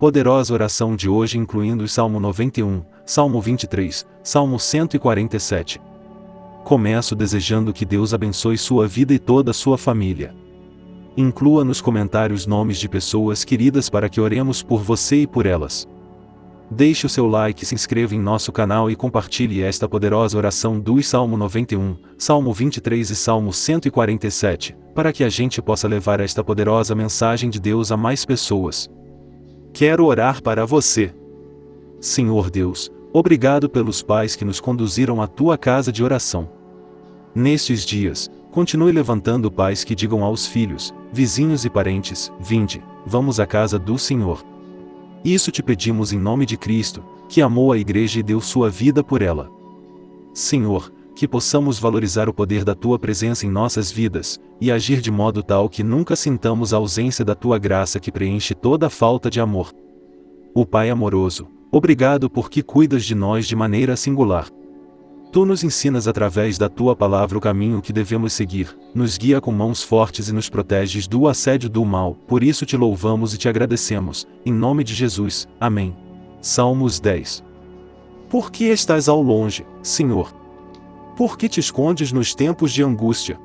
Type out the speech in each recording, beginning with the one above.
Poderosa oração de hoje incluindo o Salmo 91, Salmo 23, Salmo 147. Começo desejando que Deus abençoe sua vida e toda a sua família. Inclua nos comentários nomes de pessoas queridas para que oremos por você e por elas. Deixe o seu like, se inscreva em nosso canal e compartilhe esta poderosa oração do Salmo 91, Salmo 23 e Salmo 147, para que a gente possa levar esta poderosa mensagem de Deus a mais pessoas. Quero orar para você. Senhor Deus, obrigado pelos pais que nos conduziram à tua casa de oração. Nestes dias, continue levantando pais que digam aos filhos, vizinhos e parentes: Vinde, vamos à casa do Senhor. Isso te pedimos em nome de Cristo, que amou a Igreja e deu sua vida por ela. Senhor, que possamos valorizar o poder da Tua presença em nossas vidas, e agir de modo tal que nunca sintamos a ausência da Tua graça que preenche toda a falta de amor. O Pai amoroso, obrigado porque cuidas de nós de maneira singular. Tu nos ensinas através da tua palavra o caminho que devemos seguir, nos guia com mãos fortes e nos proteges do assédio do mal, por isso te louvamos e te agradecemos, em nome de Jesus. Amém. Salmos 10 Por que estás ao longe, Senhor? Por que te escondes nos tempos de angústia?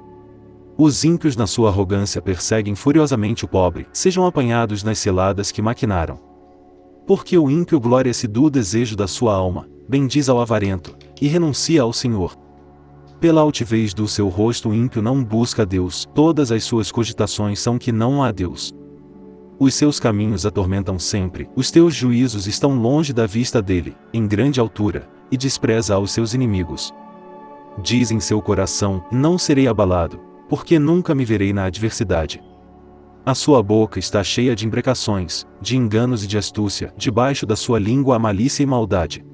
Os ímpios na sua arrogância perseguem furiosamente o pobre, sejam apanhados nas ciladas que maquinaram. Porque o ímpio gloria-se do desejo da sua alma, bendiz ao avarento, e renuncia ao Senhor. Pela altivez do seu rosto o ímpio não busca Deus, todas as suas cogitações são que não há Deus. Os seus caminhos atormentam sempre, os teus juízos estão longe da vista dele, em grande altura, e despreza aos seus inimigos. Diz em seu coração: Não serei abalado, porque nunca me verei na adversidade. A sua boca está cheia de imprecações, de enganos e de astúcia, debaixo da sua língua a malícia e maldade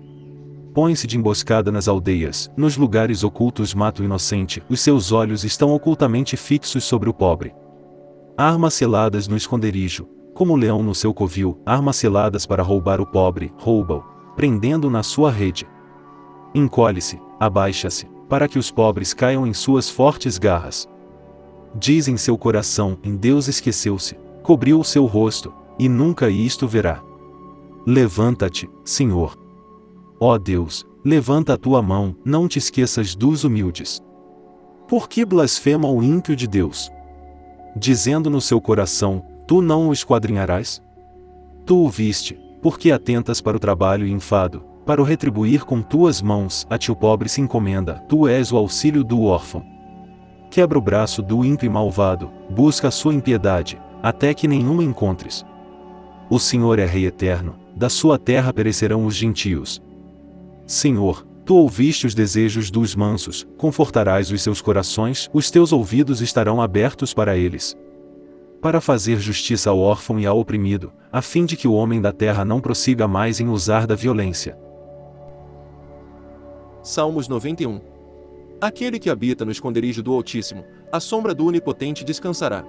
põe-se de emboscada nas aldeias, nos lugares ocultos mata o inocente, os seus olhos estão ocultamente fixos sobre o pobre. Armas seladas no esconderijo, como o leão no seu covil, armas seladas para roubar o pobre, rouba-o, prendendo-o na sua rede. Encolhe-se, abaixa-se, para que os pobres caiam em suas fortes garras. Diz em seu coração, em Deus esqueceu-se, cobriu o seu rosto, e nunca isto verá. Levanta-te, Senhor. Ó Deus, levanta a tua mão, não te esqueças dos humildes. Por que blasfema o ímpio de Deus? Dizendo no seu coração, tu não o esquadrinharás? Tu o viste, porque atentas para o trabalho e enfado, para o retribuir com tuas mãos, a ti o pobre se encomenda, tu és o auxílio do órfão. Quebra o braço do ímpio malvado, busca a sua impiedade, até que nenhuma encontres. O Senhor é Rei eterno, da sua terra perecerão os gentios, Senhor, tu ouviste os desejos dos mansos, confortarás os seus corações, os teus ouvidos estarão abertos para eles. Para fazer justiça ao órfão e ao oprimido, a fim de que o homem da terra não prossiga mais em usar da violência. Salmos 91 Aquele que habita no esconderijo do Altíssimo, a sombra do Onipotente descansará.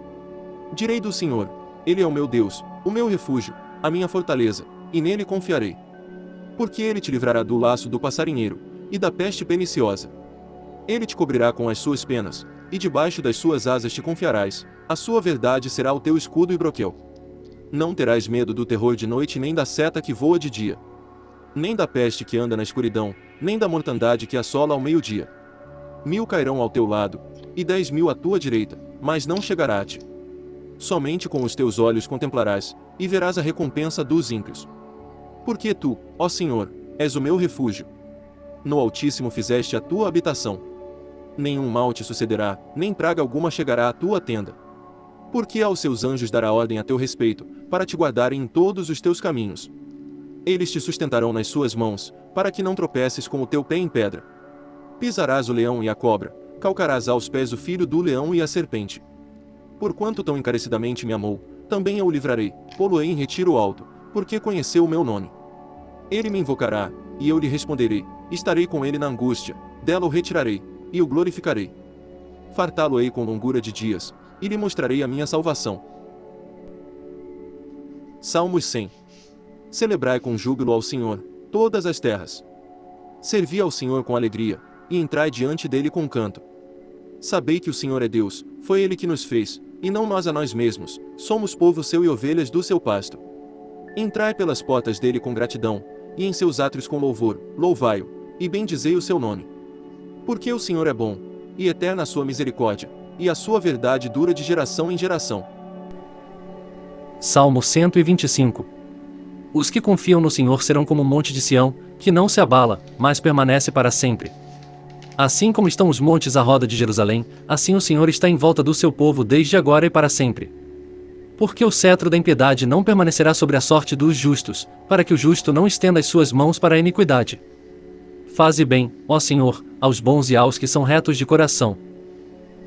Direi do Senhor: Ele é o meu Deus, o meu refúgio, a minha fortaleza, e nele confiarei porque ele te livrará do laço do passarinheiro, e da peste perniciosa. Ele te cobrirá com as suas penas, e debaixo das suas asas te confiarás, a sua verdade será o teu escudo e broquel. Não terás medo do terror de noite nem da seta que voa de dia. Nem da peste que anda na escuridão, nem da mortandade que assola ao meio-dia. Mil cairão ao teu lado, e dez mil à tua direita, mas não chegará a ti. Somente com os teus olhos contemplarás, e verás a recompensa dos ímpios. Porque tu, ó Senhor, és o meu refúgio. No Altíssimo fizeste a tua habitação. Nenhum mal te sucederá, nem praga alguma chegará à tua tenda. Porque aos seus anjos dará ordem a teu respeito, para te guardarem em todos os teus caminhos. Eles te sustentarão nas suas mãos, para que não tropeces com o teu pé em pedra. Pisarás o leão e a cobra, calcarás aos pés o filho do leão e a serpente. Porquanto tão encarecidamente me amou, também eu o livrarei, pô-lo-ei em retiro alto, porque conheceu o meu nome. Ele me invocará, e eu lhe responderei, estarei com ele na angústia, dela o retirarei, e o glorificarei. Fartá-lo-ei com longura de dias, e lhe mostrarei a minha salvação. Salmos 100 Celebrai com júbilo ao Senhor, todas as terras. Servi ao Senhor com alegria, e entrai diante dele com canto. Sabei que o Senhor é Deus, foi ele que nos fez, e não nós a nós mesmos, somos povo seu e ovelhas do seu pasto. Entrai pelas portas dele com gratidão, e em seus átrios com louvor, louvai-o, e bendizei o seu nome. Porque o Senhor é bom, e eterna a sua misericórdia, e a sua verdade dura de geração em geração. Salmo 125 Os que confiam no Senhor serão como o monte de Sião, que não se abala, mas permanece para sempre. Assim como estão os montes à roda de Jerusalém, assim o Senhor está em volta do seu povo desde agora e para sempre. Porque o cetro da impiedade não permanecerá sobre a sorte dos justos, para que o justo não estenda as suas mãos para a iniquidade. Faze bem, ó Senhor, aos bons e aos que são retos de coração.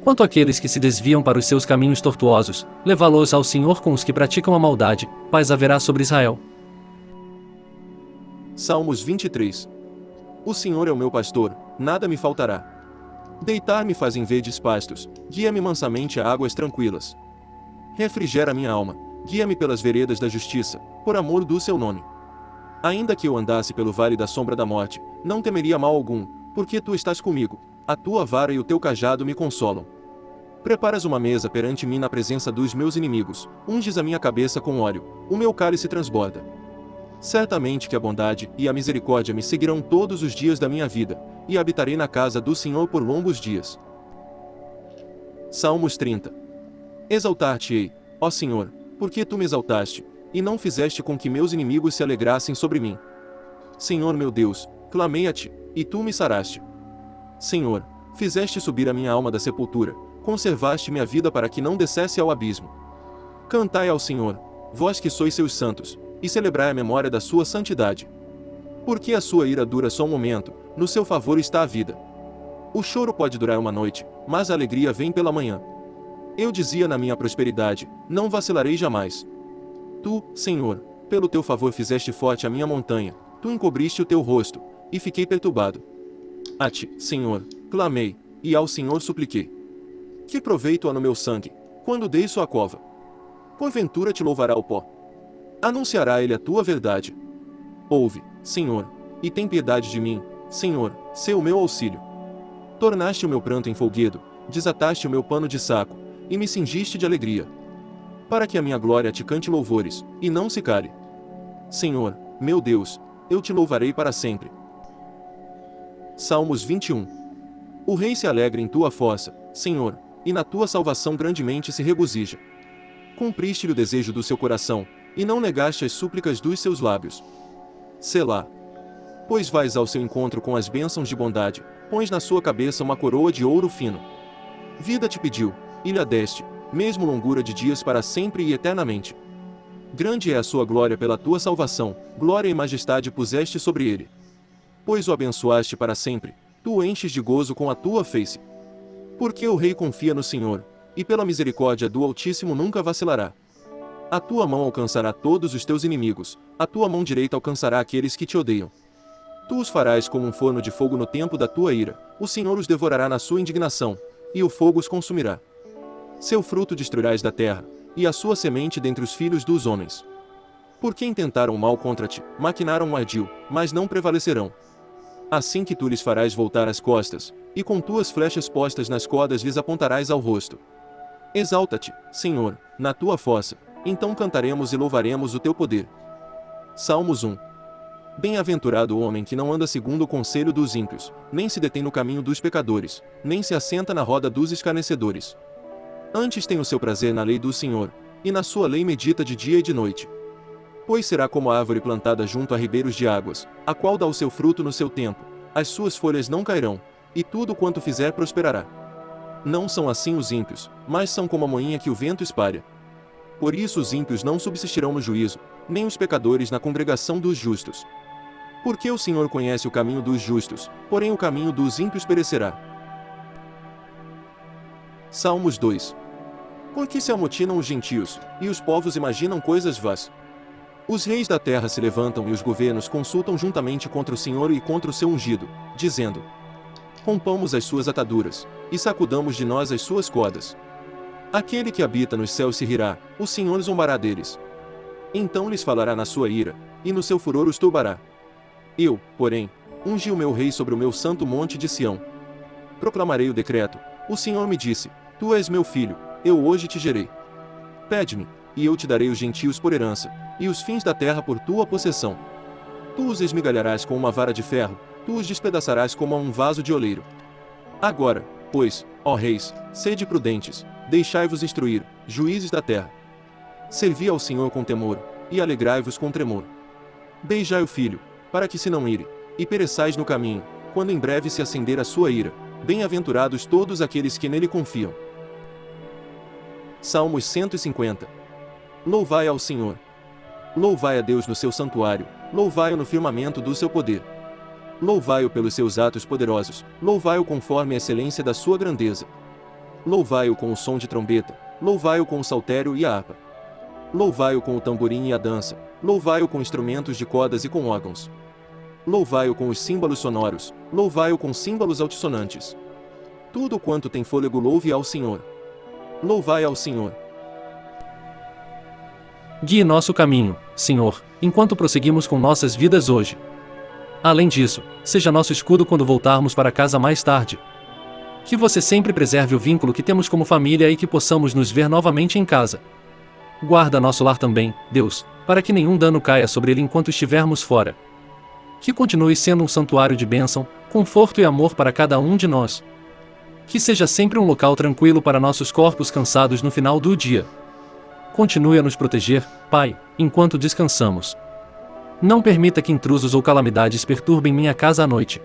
Quanto àqueles que se desviam para os seus caminhos tortuosos, levá-los ao Senhor com os que praticam a maldade, paz haverá sobre Israel. Salmos 23 O Senhor é o meu pastor, nada me faltará. Deitar-me faz em verdes pastos, guia-me mansamente a águas tranquilas. Refrigera minha alma, guia-me pelas veredas da justiça, por amor do seu nome. Ainda que eu andasse pelo vale da sombra da morte, não temeria mal algum, porque tu estás comigo, a tua vara e o teu cajado me consolam. Preparas uma mesa perante mim na presença dos meus inimigos, unges a minha cabeça com óleo, o meu cálice transborda. Certamente que a bondade e a misericórdia me seguirão todos os dias da minha vida, e habitarei na casa do Senhor por longos dias. Salmos 30 Exaltar-te-ei, ó Senhor, porque tu me exaltaste, e não fizeste com que meus inimigos se alegrassem sobre mim. Senhor meu Deus, clamei a ti, e tu me saraste. Senhor, fizeste subir a minha alma da sepultura, conservaste minha vida para que não descesse ao abismo. Cantai ao Senhor, vós que sois seus santos, e celebrai a memória da sua santidade. Porque a sua ira dura só um momento, no seu favor está a vida. O choro pode durar uma noite, mas a alegria vem pela manhã. Eu dizia na minha prosperidade, não vacilarei jamais. Tu, Senhor, pelo teu favor fizeste forte a minha montanha, tu encobriste o teu rosto, e fiquei perturbado. A ti, Senhor, clamei, e ao Senhor supliquei. Que proveito há no meu sangue, quando dei sua cova? Porventura te louvará o pó. Anunciará ele a tua verdade. Ouve, Senhor, e tem piedade de mim, Senhor, sê o meu auxílio. Tornaste o meu pranto em folguedo, desataste o meu pano de saco, e me cingiste de alegria. Para que a minha glória te cante louvores, e não se cale. Senhor, meu Deus, eu te louvarei para sempre. Salmos 21 O rei se alegra em tua fossa, Senhor, e na tua salvação grandemente se regozija. Cumpriste-lhe o desejo do seu coração, e não negaste as súplicas dos seus lábios. Selá. Pois vais ao seu encontro com as bênçãos de bondade, pões na sua cabeça uma coroa de ouro fino. Vida te pediu, lhe deste, mesmo longura de dias para sempre e eternamente. Grande é a sua glória pela tua salvação, glória e majestade puseste sobre ele. Pois o abençoaste para sempre, tu o enches de gozo com a tua face. Porque o rei confia no Senhor, e pela misericórdia do Altíssimo nunca vacilará. A tua mão alcançará todos os teus inimigos, a tua mão direita alcançará aqueles que te odeiam. Tu os farás como um forno de fogo no tempo da tua ira, o Senhor os devorará na sua indignação, e o fogo os consumirá. Seu fruto destruirás da terra, e a sua semente dentre os filhos dos homens. Porque intentaram mal contra ti, maquinaram um ardil, mas não prevalecerão. Assim que tu lhes farás voltar as costas, e com tuas flechas postas nas cordas lhes apontarás ao rosto. Exalta-te, Senhor, na tua fossa, então cantaremos e louvaremos o teu poder. Salmos 1 Bem-aventurado o homem que não anda segundo o conselho dos ímpios, nem se detém no caminho dos pecadores, nem se assenta na roda dos escarnecedores. Antes tem o seu prazer na lei do Senhor, e na sua lei medita de dia e de noite. Pois será como a árvore plantada junto a ribeiros de águas, a qual dá o seu fruto no seu tempo, as suas folhas não cairão, e tudo quanto fizer prosperará. Não são assim os ímpios, mas são como a moinha que o vento espalha. Por isso os ímpios não subsistirão no juízo, nem os pecadores na congregação dos justos. Porque o Senhor conhece o caminho dos justos, porém o caminho dos ímpios perecerá. Salmos 2 Por que se amotinam os gentios, e os povos imaginam coisas vãs? Os reis da terra se levantam e os governos consultam juntamente contra o Senhor e contra o seu ungido, dizendo: Rompamos as suas ataduras, e sacudamos de nós as suas cordas. Aquele que habita nos céus se rirá, o Senhor zombará deles. Então lhes falará na sua ira, e no seu furor os turbará. Eu, porém, ungi o meu rei sobre o meu santo monte de Sião. Proclamarei o decreto. O Senhor me disse: Tu és meu filho, eu hoje te gerei. Pede-me, e eu te darei os gentios por herança, e os fins da terra por tua possessão. Tu os esmigalharás com uma vara de ferro, tu os despedaçarás como a um vaso de oleiro. Agora, pois, ó reis, sede prudentes, deixai-vos instruir, juízes da terra. Servi ao Senhor com temor, e alegrai-vos com tremor. Beijai o filho, para que se não ire, e pereçais no caminho, quando em breve se acender a sua ira. Bem-aventurados todos aqueles que nele confiam. Salmos 150 Louvai ao Senhor. Louvai a Deus no seu santuário, louvai-o no firmamento do seu poder. Louvai-o pelos seus atos poderosos, louvai-o conforme a excelência da sua grandeza. Louvai-o com o som de trombeta, louvai-o com o saltério e a harpa. Louvai-o com o tamborim e a dança, louvai-o com instrumentos de cordas e com órgãos. Louvai-o com os símbolos sonoros, louvai-o com símbolos altissonantes. Tudo quanto tem fôlego louve ao Senhor. Louvai ao Senhor. Guie nosso caminho, Senhor, enquanto prosseguimos com nossas vidas hoje. Além disso, seja nosso escudo quando voltarmos para casa mais tarde. Que você sempre preserve o vínculo que temos como família e que possamos nos ver novamente em casa. Guarda nosso lar também, Deus, para que nenhum dano caia sobre ele enquanto estivermos fora que continue sendo um santuário de bênção, conforto e amor para cada um de nós. Que seja sempre um local tranquilo para nossos corpos cansados no final do dia. Continue a nos proteger, Pai, enquanto descansamos. Não permita que intrusos ou calamidades perturbem minha casa à noite.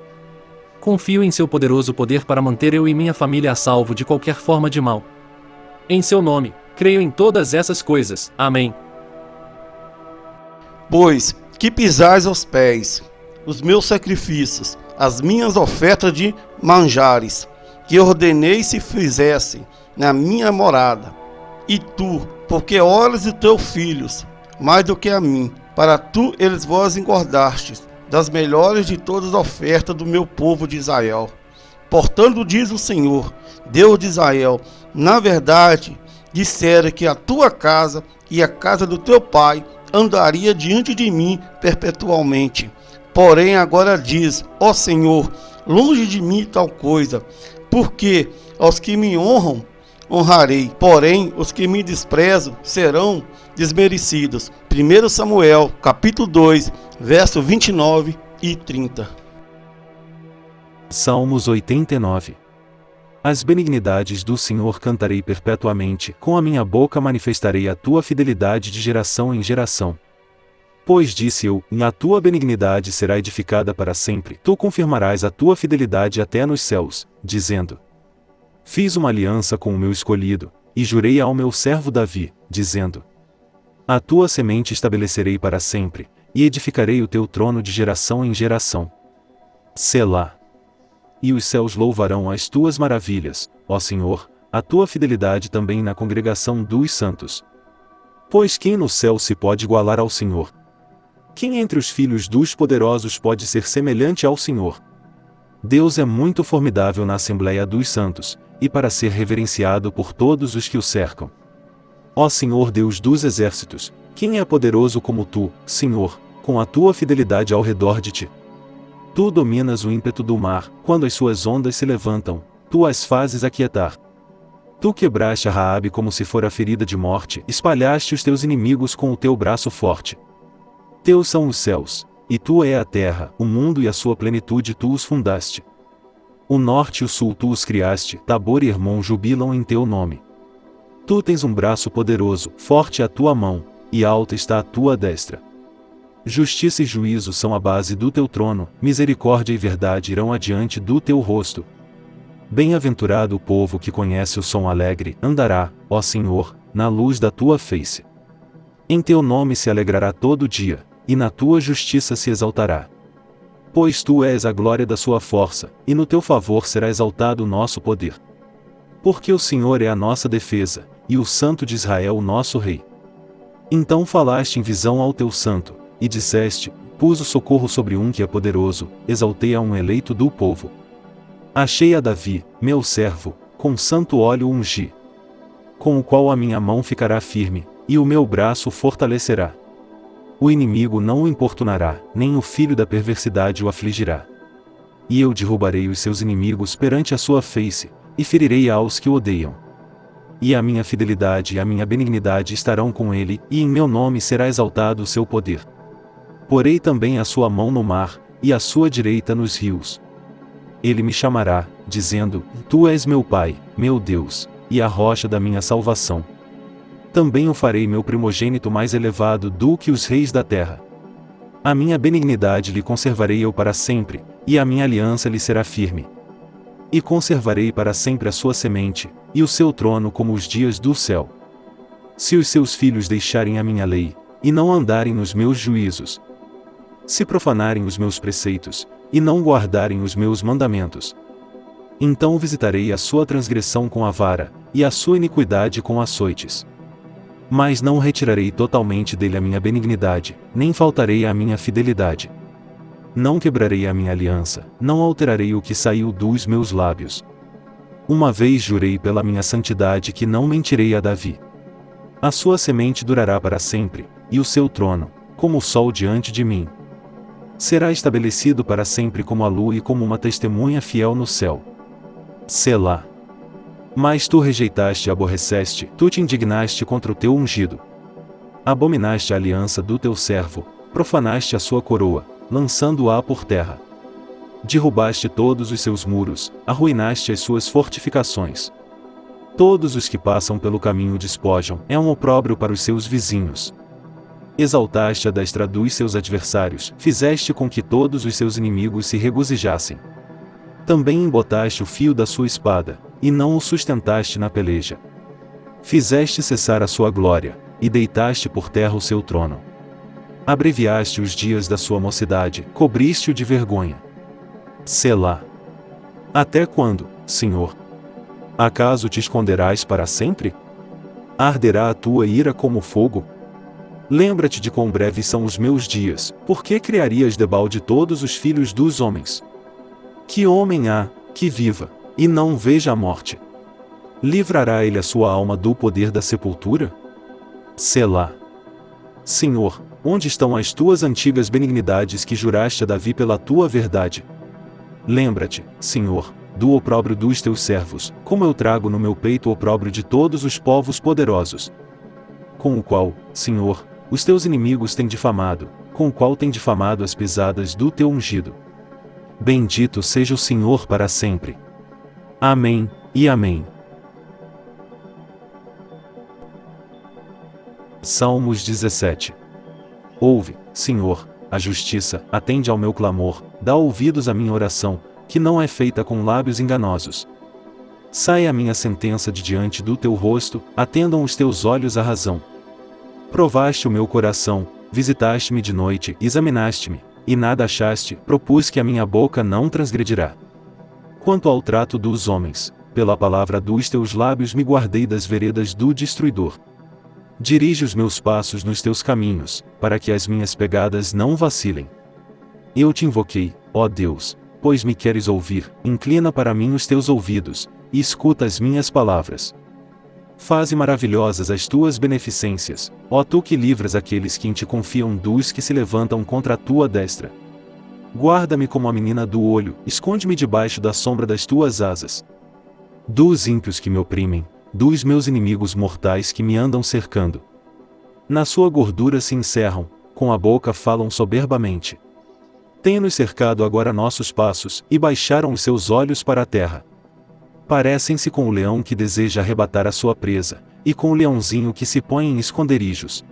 Confio em seu poderoso poder para manter eu e minha família a salvo de qualquer forma de mal. Em seu nome, creio em todas essas coisas. Amém. Pois que pisais aos pés os meus sacrifícios, as minhas ofertas de manjares, que ordenei se fizessem na minha morada. E tu, porque olhas de teus filhos, mais do que a mim, para tu eles vós engordastes, das melhores de todas as ofertas do meu povo de Israel. Portanto, diz o Senhor, Deus de Israel, na verdade, dissera que a tua casa e a casa do teu pai andaria diante de mim perpetualmente. Porém, agora diz: Ó Senhor, longe de mim tal coisa, porque aos que me honram, honrarei, porém os que me desprezam serão desmerecidos. 1 Samuel, capítulo 2, verso 29 e 30. Salmos 89 As benignidades do Senhor cantarei perpetuamente, com a minha boca manifestarei a tua fidelidade de geração em geração. Pois disse eu, na tua benignidade será edificada para sempre. Tu confirmarás a tua fidelidade até nos céus, dizendo: Fiz uma aliança com o meu escolhido, e jurei ao meu servo Davi, dizendo: A tua semente estabelecerei para sempre, e edificarei o teu trono de geração em geração. Selá. E os céus louvarão as tuas maravilhas, ó Senhor, a tua fidelidade também na congregação dos santos. Pois quem no céu se pode igualar ao Senhor, quem entre os filhos dos poderosos pode ser semelhante ao Senhor? Deus é muito formidável na Assembleia dos Santos, e para ser reverenciado por todos os que o cercam. Ó Senhor Deus dos exércitos, quem é poderoso como tu, Senhor, com a tua fidelidade ao redor de ti? Tu dominas o ímpeto do mar, quando as suas ondas se levantam, tu as fazes aquietar. Tu quebraste a Raabe como se fora ferida de morte, espalhaste os teus inimigos com o teu braço forte. Teus são os céus, e tua é a terra, o mundo e a sua plenitude tu os fundaste. O norte e o sul tu os criaste, Tabor e Hermon jubilam em teu nome. Tu tens um braço poderoso, forte a tua mão, e alta está a tua destra. Justiça e juízo são a base do teu trono, misericórdia e verdade irão adiante do teu rosto. Bem-aventurado o povo que conhece o som alegre, andará, ó Senhor, na luz da tua face. Em teu nome se alegrará todo dia, e na tua justiça se exaltará. Pois tu és a glória da sua força, e no teu favor será exaltado o nosso poder. Porque o Senhor é a nossa defesa, e o Santo de Israel o nosso Rei. Então falaste em visão ao teu santo, e disseste: Pus o socorro sobre um que é poderoso, exaltei a um eleito do povo. Achei a Davi, meu servo, com santo óleo ungi. Com o qual a minha mão ficará firme, e o meu braço fortalecerá. O inimigo não o importunará, nem o filho da perversidade o afligirá. E eu derrubarei os seus inimigos perante a sua face, e ferirei aos que o odeiam. e a minha fidelidade e a minha benignidade estarão com ele, e em meu nome será exaltado o seu poder. Porei também a sua mão no mar, e a sua direita nos rios. Ele me chamará, dizendo: Tu és meu Pai, meu Deus, e a rocha da minha salvação. Também o farei meu primogênito mais elevado do que os reis da terra. A minha benignidade lhe conservarei eu para sempre, e a minha aliança lhe será firme. E conservarei para sempre a sua semente, e o seu trono como os dias do céu. Se os seus filhos deixarem a minha lei, e não andarem nos meus juízos, se profanarem os meus preceitos, e não guardarem os meus mandamentos, então visitarei a sua transgressão com a vara, e a sua iniquidade com açoites. Mas não retirarei totalmente dele a minha benignidade, nem faltarei à minha fidelidade. Não quebrarei a minha aliança, não alterarei o que saiu dos meus lábios. Uma vez jurei pela minha santidade que não mentirei a Davi. A sua semente durará para sempre, e o seu trono, como o sol diante de mim. Será estabelecido para sempre como a lua e como uma testemunha fiel no céu. Selá. Mas tu rejeitaste e aborreceste, tu te indignaste contra o teu ungido. Abominaste a aliança do teu servo, profanaste a sua coroa, lançando-a por terra. Derrubaste todos os seus muros, arruinaste as suas fortificações. Todos os que passam pelo caminho despojam, é um opróbrio para os seus vizinhos. Exaltaste a destra dos seus adversários, fizeste com que todos os seus inimigos se regozijassem. Também embotaste o fio da sua espada, e não o sustentaste na peleja. Fizeste cessar a sua glória, e deitaste por terra o seu trono. Abreviaste os dias da sua mocidade, cobriste-o de vergonha. Selá. Até quando, Senhor? Acaso te esconderás para sempre? Arderá a tua ira como fogo? Lembra-te de quão breves são os meus dias, por que criarias debalde todos os filhos dos homens? Que homem há, que viva, e não veja a morte? Livrará ele a sua alma do poder da sepultura? Selá. Senhor, onde estão as tuas antigas benignidades que juraste a Davi pela tua verdade? Lembra-te, Senhor, do opróbrio dos teus servos, como eu trago no meu peito o opróbrio de todos os povos poderosos. Com o qual, Senhor, os teus inimigos têm difamado, com o qual têm difamado as pisadas do teu ungido. Bendito seja o Senhor para sempre. Amém, e Amém. Salmos 17 Ouve, Senhor, a justiça, atende ao meu clamor, dá ouvidos à minha oração, que não é feita com lábios enganosos. Sai a minha sentença de diante do teu rosto, atendam os teus olhos à razão. Provaste o meu coração, visitaste-me de noite, examinaste-me, e nada achaste, propus que a minha boca não transgredirá. Quanto ao trato dos homens, pela palavra dos teus lábios me guardei das veredas do destruidor. Dirige os meus passos nos teus caminhos, para que as minhas pegadas não vacilem. Eu te invoquei, ó Deus, pois me queres ouvir, inclina para mim os teus ouvidos, e escuta as minhas palavras. Faze maravilhosas as tuas beneficências, ó tu que livras aqueles que em te confiam dos que se levantam contra a tua destra. Guarda-me como a menina do olho, esconde-me debaixo da sombra das tuas asas. Dos ímpios que me oprimem, dos meus inimigos mortais que me andam cercando. Na sua gordura se encerram, com a boca falam soberbamente. Tenha-nos cercado agora nossos passos, e baixaram os seus olhos para a terra parecem-se com o leão que deseja arrebatar a sua presa, e com o leãozinho que se põe em esconderijos.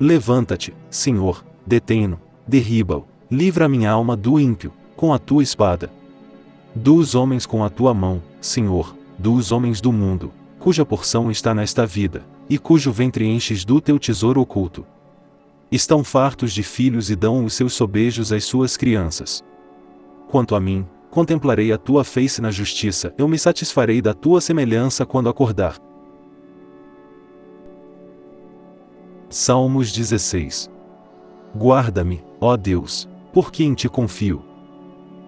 Levanta-te, Senhor, detém-no, derriba-o, livra minha alma do ímpio, com a tua espada. Dos homens com a tua mão, Senhor, dos homens do mundo, cuja porção está nesta vida, e cujo ventre enches do teu tesouro oculto. Estão fartos de filhos e dão os seus sobejos às suas crianças. Quanto a mim, contemplarei a tua face na justiça, eu me satisfarei da tua semelhança quando acordar. Salmos 16 Guarda-me, ó Deus, porque em ti confio.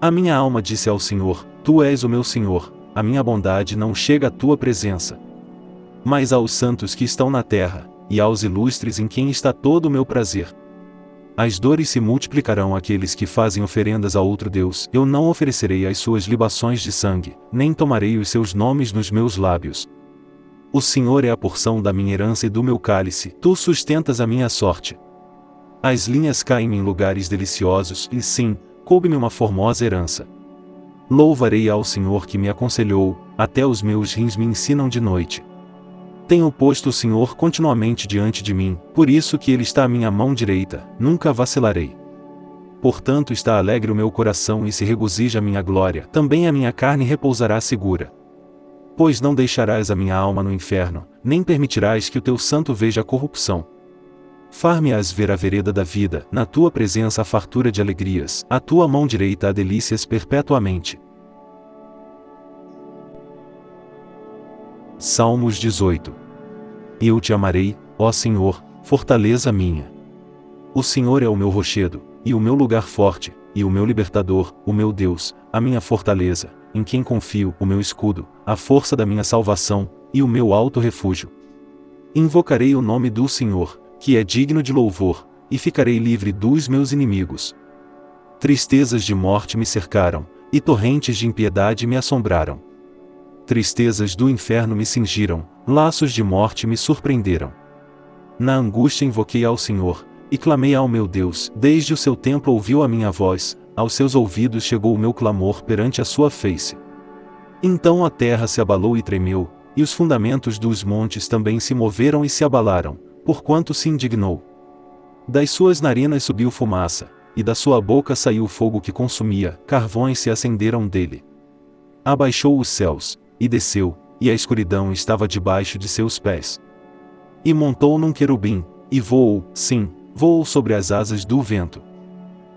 A minha alma disse ao Senhor: Tu és o meu Senhor, a minha bondade não chega à tua presença. Mas aos santos que estão na terra, e aos ilustres em quem está todo o meu prazer, as dores se multiplicarão àqueles que fazem oferendas a outro Deus. Eu não oferecerei as suas libações de sangue, nem tomarei os seus nomes nos meus lábios. O Senhor é a porção da minha herança e do meu cálice, tu sustentas a minha sorte. As linhas caem em lugares deliciosos, e sim, coube-me uma formosa herança. Louvarei ao Senhor que me aconselhou, até os meus rins me ensinam de noite. Tenho posto o Senhor continuamente diante de mim, por isso que Ele está à minha mão direita, nunca vacilarei. Portanto está alegre o meu coração e se regozija a minha glória, também a minha carne repousará segura. Pois não deixarás a minha alma no inferno, nem permitirás que o teu santo veja a corrupção. Far-me-ás ver a vereda da vida, na tua presença a fartura de alegrias, a tua mão direita a delícias perpetuamente. Salmos 18 Eu te amarei, ó Senhor, fortaleza minha. O Senhor é o meu rochedo, e o meu lugar forte, e o meu libertador, o meu Deus, a minha fortaleza, em quem confio, o meu escudo, a força da minha salvação, e o meu alto refúgio. Invocarei o nome do Senhor, que é digno de louvor, e ficarei livre dos meus inimigos. Tristezas de morte me cercaram, e torrentes de impiedade me assombraram. Tristezas do inferno me cingiram, laços de morte me surpreenderam. Na angústia invoquei ao Senhor, e clamei ao meu Deus, desde o seu templo ouviu a minha voz, aos seus ouvidos chegou o meu clamor perante a sua face. Então a terra se abalou e tremeu, e os fundamentos dos montes também se moveram e se abalaram, porquanto se indignou. Das suas narinas subiu fumaça, e da sua boca saiu fogo que consumia, carvões se acenderam dele. Abaixou os céus, e desceu, e a escuridão estava debaixo de seus pés. E montou num querubim, e voou, sim, voou sobre as asas do vento.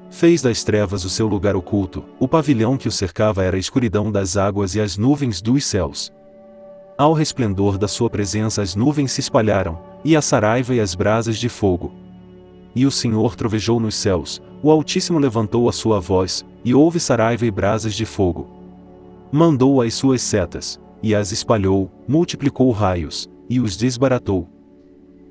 Fez das trevas o seu lugar oculto, o pavilhão que o cercava era a escuridão das águas e as nuvens dos céus. Ao resplendor da sua presença as nuvens se espalharam, e a saraiva e as brasas de fogo. E o Senhor trovejou nos céus, o Altíssimo levantou a sua voz, e houve saraiva e brasas de fogo. Mandou as suas setas, e as espalhou, multiplicou raios, e os desbaratou.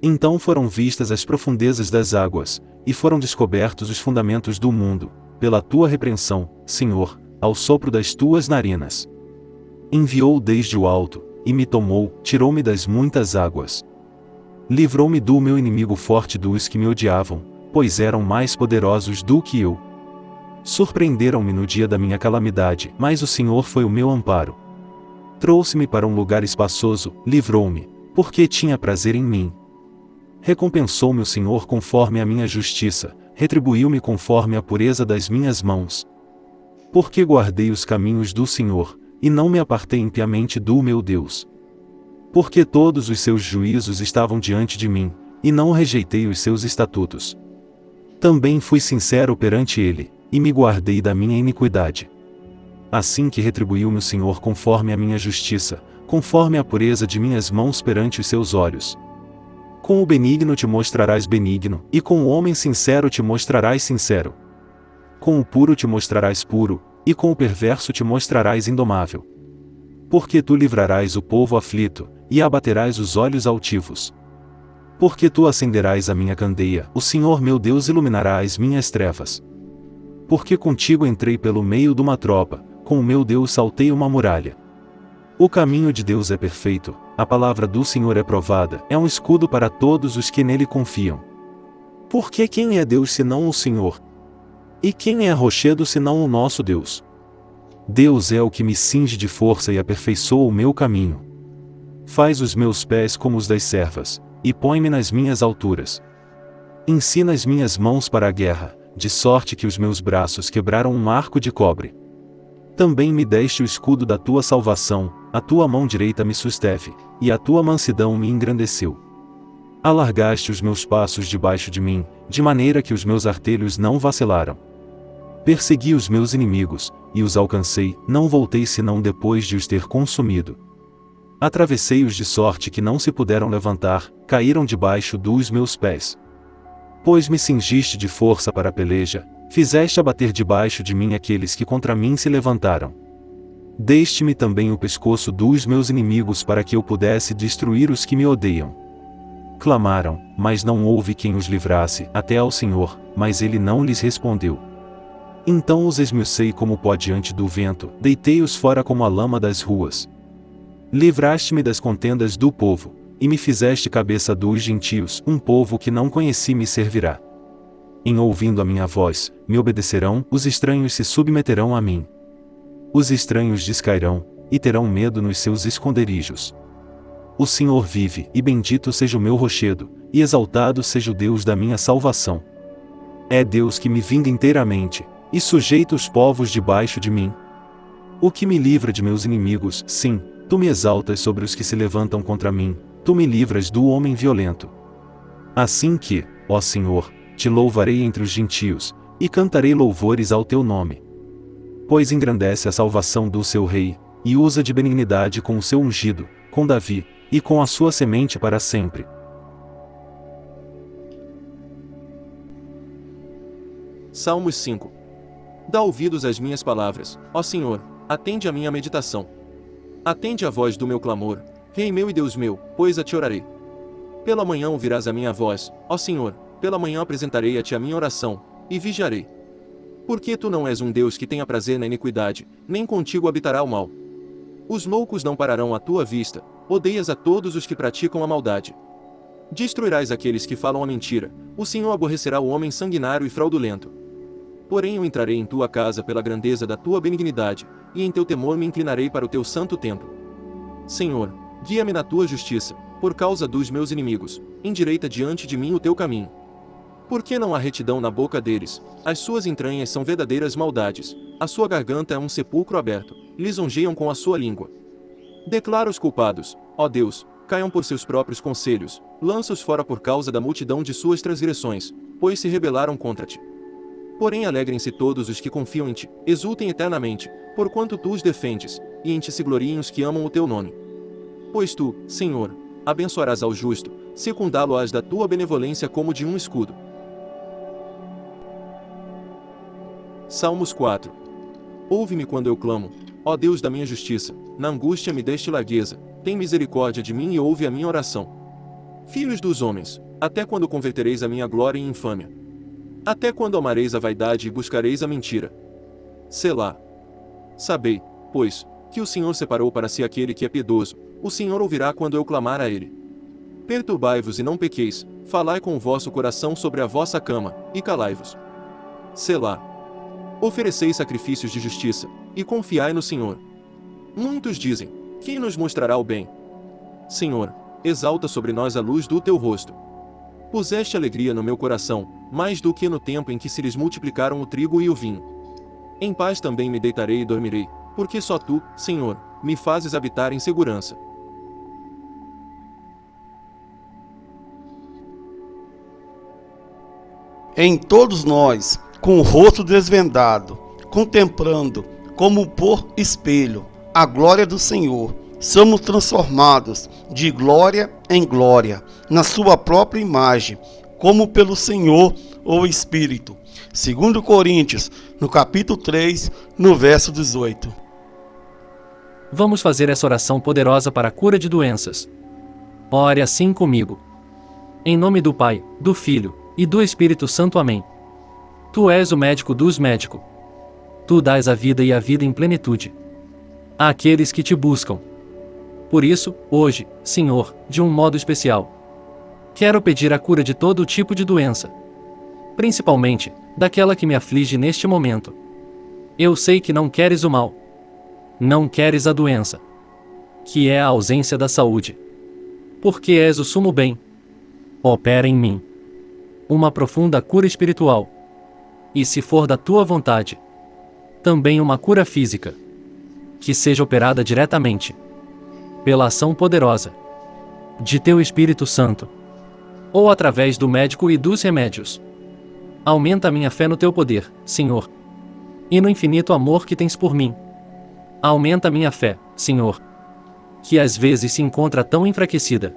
Então foram vistas as profundezas das águas, e foram descobertos os fundamentos do mundo, pela tua repreensão, Senhor, ao sopro das tuas narinas. Enviou desde o alto, e me tomou, tirou-me das muitas águas. Livrou-me do meu inimigo forte dos que me odiavam, pois eram mais poderosos do que eu. Surpreenderam-me no dia da minha calamidade, mas o Senhor foi o meu amparo. Trouxe-me para um lugar espaçoso, livrou-me, porque tinha prazer em mim. Recompensou-me o Senhor conforme a minha justiça, retribuiu-me conforme a pureza das minhas mãos. Porque guardei os caminhos do Senhor, e não me apartei impiamente do meu Deus. Porque todos os seus juízos estavam diante de mim, e não rejeitei os seus estatutos. Também fui sincero perante ele, e me guardei da minha iniquidade. Assim que retribuiu-me o Senhor conforme a minha justiça, conforme a pureza de minhas mãos perante os seus olhos. Com o benigno te mostrarás benigno, e com o homem sincero te mostrarás sincero. Com o puro te mostrarás puro, e com o perverso te mostrarás indomável. Porque tu livrarás o povo aflito, e abaterás os olhos altivos. Porque tu acenderás a minha candeia, o Senhor meu Deus iluminará as minhas trevas. Porque contigo entrei pelo meio de uma tropa, com o meu Deus saltei uma muralha. O caminho de Deus é perfeito, a palavra do Senhor é provada, é um escudo para todos os que nele confiam. Porque quem é Deus senão o Senhor? E quem é rochedo senão o nosso Deus? Deus é o que me cinge de força e aperfeiçoa o meu caminho. Faz os meus pés como os das servas, e põe-me nas minhas alturas. Ensina as minhas mãos para a guerra, de sorte que os meus braços quebraram um arco de cobre. Também me deste o escudo da tua salvação, a tua mão direita me susteve, e a tua mansidão me engrandeceu. Alargaste os meus passos debaixo de mim, de maneira que os meus artelhos não vacilaram. Persegui os meus inimigos, e os alcancei, não voltei senão depois de os ter consumido. Atravessei-os de sorte que não se puderam levantar, caíram debaixo dos meus pés. Pois me cingiste de força para a peleja, fizeste abater debaixo de mim aqueles que contra mim se levantaram. Deste-me também o pescoço dos meus inimigos para que eu pudesse destruir os que me odeiam. Clamaram, mas não houve quem os livrasse, até ao Senhor, mas ele não lhes respondeu. Então os esmiucei como pó diante do vento, deitei-os fora como a lama das ruas. Livraste-me das contendas do povo, e me fizeste cabeça dos gentios, um povo que não conheci me servirá. Em ouvindo a minha voz, me obedecerão, os estranhos se submeterão a mim. Os estranhos descairão, e terão medo nos seus esconderijos. O Senhor vive, e bendito seja o meu rochedo, e exaltado seja o Deus da minha salvação. É Deus que me vinga inteiramente, e sujeita os povos debaixo de mim. O que me livra de meus inimigos, sim, tu me exaltas sobre os que se levantam contra mim, tu me livras do homem violento. Assim que, ó Senhor, te louvarei entre os gentios, e cantarei louvores ao teu nome. Pois engrandece a salvação do seu rei, e usa de benignidade com o seu ungido, com Davi, e com a sua semente para sempre. Salmos 5 Dá ouvidos às minhas palavras, ó Senhor, atende a minha meditação. Atende a voz do meu clamor, Rei meu e Deus meu, pois a te orarei. Pela manhã ouvirás a minha voz, ó Senhor, pela manhã apresentarei a ti a minha oração, e vigiarei. Porque tu não és um Deus que tenha prazer na iniquidade, nem contigo habitará o mal. Os loucos não pararão à tua vista, odeias a todos os que praticam a maldade. Destruirás aqueles que falam a mentira, o Senhor aborrecerá o homem sanguinário e fraudulento. Porém eu entrarei em tua casa pela grandeza da tua benignidade, e em teu temor me inclinarei para o teu santo templo. Senhor, guia-me na tua justiça, por causa dos meus inimigos, endireita diante de mim o teu caminho. Porque não há retidão na boca deles, as suas entranhas são verdadeiras maldades, a sua garganta é um sepulcro aberto, lisonjeiam com a sua língua. Declara os culpados, ó Deus, caiam por seus próprios conselhos, lança-os fora por causa da multidão de suas transgressões, pois se rebelaram contra ti. Porém alegrem-se todos os que confiam em ti, exultem eternamente, porquanto tu os defendes, e em ti se gloriem os que amam o teu nome. Pois tu, Senhor, abençoarás ao justo, secundá-lo-ás da tua benevolência como de um escudo. Salmos 4 Ouve-me quando eu clamo, ó Deus da minha justiça, na angústia me deste largueza, tem misericórdia de mim e ouve a minha oração. Filhos dos homens, até quando convertereis a minha glória em infâmia? Até quando amareis a vaidade e buscareis a mentira? Selá. Sabei, pois, que o Senhor separou para si aquele que é piedoso, o Senhor ouvirá quando eu clamar a ele. Perturbai-vos e não pequeis, falai com o vosso coração sobre a vossa cama, e calai-vos. Selá. Ofereceis sacrifícios de justiça, e confiai no Senhor. Muitos dizem: Quem nos mostrará o bem? Senhor, exalta sobre nós a luz do teu rosto. Puseste alegria no meu coração, mais do que no tempo em que se lhes multiplicaram o trigo e o vinho. Em paz também me deitarei e dormirei, porque só tu, Senhor, me fazes habitar em segurança. Em todos nós com o rosto desvendado, contemplando, como por espelho, a glória do Senhor, somos transformados de glória em glória, na sua própria imagem, como pelo Senhor ou Espírito. Segundo Coríntios, no capítulo 3, no verso 18. Vamos fazer essa oração poderosa para a cura de doenças. Ore assim comigo. Em nome do Pai, do Filho e do Espírito Santo. Amém. Tu és o médico dos médicos. Tu dás a vida e a vida em plenitude. Àqueles que te buscam. Por isso, hoje, Senhor, de um modo especial, quero pedir a cura de todo tipo de doença, principalmente daquela que me aflige neste momento. Eu sei que não queres o mal. Não queres a doença, que é a ausência da saúde. Porque és o sumo bem. Opera em mim uma profunda cura espiritual e se for da tua vontade. Também uma cura física. Que seja operada diretamente. Pela ação poderosa. De teu Espírito Santo. Ou através do médico e dos remédios. Aumenta minha fé no teu poder, Senhor. E no infinito amor que tens por mim. Aumenta minha fé, Senhor. Que às vezes se encontra tão enfraquecida.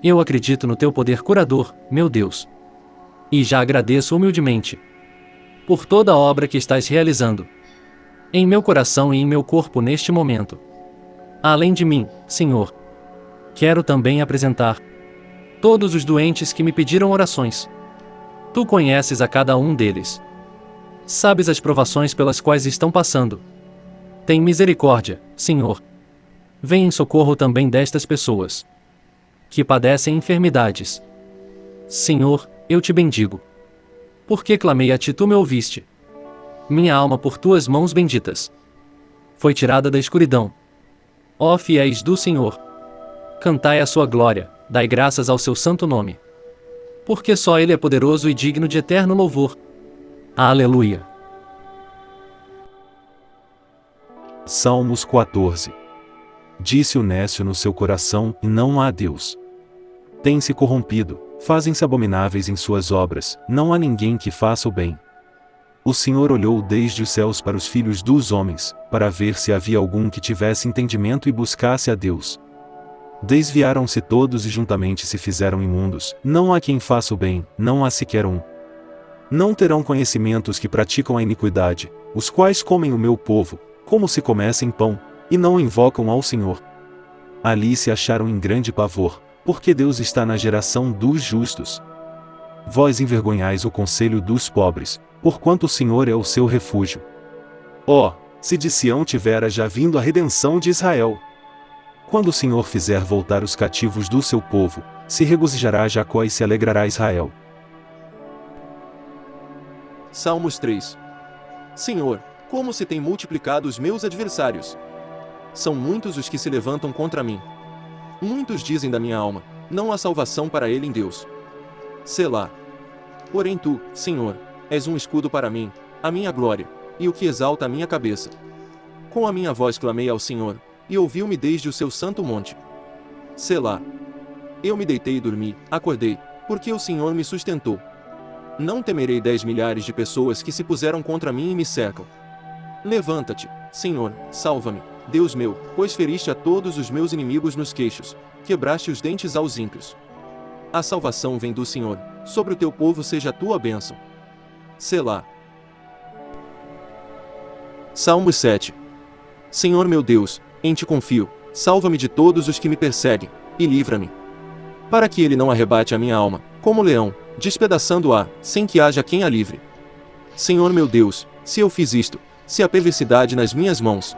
Eu acredito no teu poder curador, meu Deus. E já agradeço humildemente por toda a obra que estás realizando. Em meu coração e em meu corpo neste momento. Além de mim, Senhor. Quero também apresentar todos os doentes que me pediram orações. Tu conheces a cada um deles. Sabes as provações pelas quais estão passando. Tem misericórdia, Senhor. vem em socorro também destas pessoas que padecem enfermidades. Senhor, eu te bendigo. Porque clamei a ti, tu me ouviste. Minha alma por tuas mãos benditas foi tirada da escuridão. Ó fiéis do Senhor, cantai a sua glória, dai graças ao seu santo nome. Porque só ele é poderoso e digno de eterno louvor. Aleluia. Salmos 14 Disse o nécio no seu coração, e não há Deus. Tem-se corrompido, fazem-se abomináveis em suas obras, não há ninguém que faça o bem. O Senhor olhou desde os céus para os filhos dos homens, para ver se havia algum que tivesse entendimento e buscasse a Deus. Desviaram-se todos e juntamente se fizeram imundos, não há quem faça o bem, não há sequer um. Não terão conhecimento os que praticam a iniquidade, os quais comem o meu povo, como se comessem pão, e não invocam ao Senhor. Ali se acharam em grande pavor, porque Deus está na geração dos justos. Vós envergonhais o conselho dos pobres, porquanto o Senhor é o seu refúgio. Oh, se de Sião tivera já vindo a redenção de Israel. Quando o Senhor fizer voltar os cativos do seu povo, se regozijará Jacó e se alegrará Israel. Salmos 3 Senhor, como se tem multiplicado os meus adversários! São muitos os que se levantam contra mim. Muitos dizem da minha alma: não há salvação para ele em Deus. Selá. Porém tu, Senhor, és um escudo para mim, a minha glória, e o que exalta a minha cabeça. Com a minha voz clamei ao Senhor, e ouviu-me desde o seu santo monte. Selá. Eu me deitei e dormi, acordei, porque o Senhor me sustentou. Não temerei dez milhares de pessoas que se puseram contra mim e me cercam. Levanta-te, Senhor, salva-me, Deus meu, pois feriste a todos os meus inimigos nos queixos, quebraste os dentes aos ímpios. A salvação vem do Senhor, sobre o teu povo seja a tua bênção. Selá. Salmo 7 Senhor meu Deus, em ti confio, salva-me de todos os que me perseguem, e livra-me. Para que ele não arrebate a minha alma, como leão, despedaçando-a, sem que haja quem a livre. Senhor meu Deus, se eu fiz isto, se a perversidade nas minhas mãos,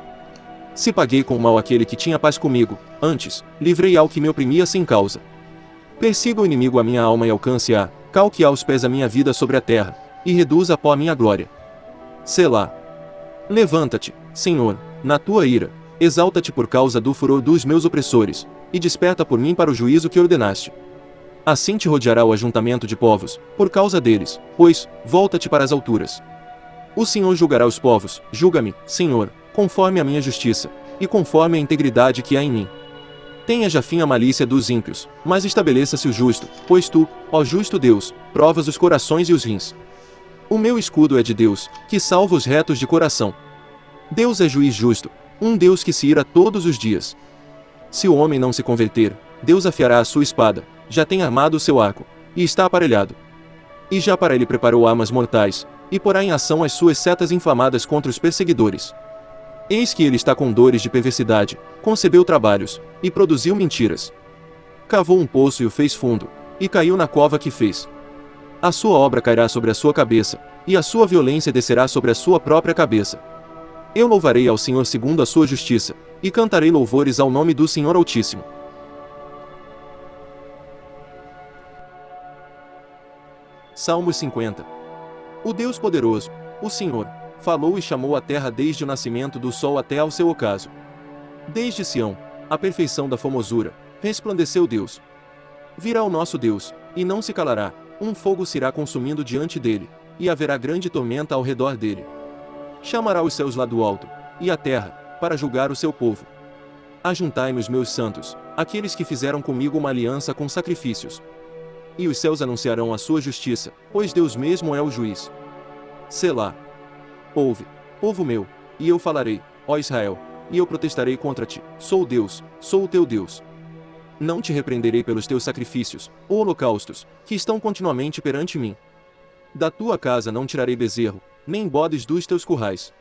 se paguei com mal aquele que tinha paz comigo, antes, livrei ao que me oprimia sem causa. Persiga o inimigo a minha alma e alcance-a, calque aos pés a minha vida sobre a terra, e reduza a pó a minha glória. Selá. Levanta-te, Senhor, na tua ira, exalta-te por causa do furor dos meus opressores, e desperta por mim para o juízo que ordenaste. Assim te rodeará o ajuntamento de povos, por causa deles, pois, volta-te para as alturas. O Senhor julgará os povos, julga-me, Senhor, conforme a minha justiça, e conforme a integridade que há em mim. Tenha já fim a malícia dos ímpios, mas estabeleça-se o justo, pois tu, ó justo Deus, provas os corações e os rins. O meu escudo é de Deus, que salva os retos de coração. Deus é juiz justo, um Deus que se ira todos os dias. Se o homem não se converter, Deus afiará a sua espada, já tem armado o seu arco, e está aparelhado. E já para ele preparou armas mortais, e porá em ação as suas setas inflamadas contra os perseguidores. Eis que ele está com dores de perversidade, concebeu trabalhos, e produziu mentiras. Cavou um poço e o fez fundo, e caiu na cova que fez. A sua obra cairá sobre a sua cabeça, e a sua violência descerá sobre a sua própria cabeça. Eu louvarei ao Senhor segundo a sua justiça, e cantarei louvores ao nome do Senhor Altíssimo. Salmos 50 O Deus poderoso, o Senhor, falou e chamou a terra desde o nascimento do sol até ao seu ocaso. Desde Sião, a perfeição da formosura, resplandeceu Deus. Virá o nosso Deus, e não se calará, um fogo se irá consumindo diante dele, e haverá grande tormenta ao redor dele. Chamará os céus lá do alto, e a terra, para julgar o seu povo. Ajuntai-me os meus santos, aqueles que fizeram comigo uma aliança com sacrifícios. E os céus anunciarão a sua justiça, pois Deus mesmo é o juiz. Selá. Ouve, povo meu, e eu falarei, ó Israel, e eu protestarei contra ti. Sou Deus, sou o teu Deus. Não te repreenderei pelos teus sacrifícios, ou holocaustos, que estão continuamente perante mim. Da tua casa não tirarei bezerro, nem bodes dos teus currais.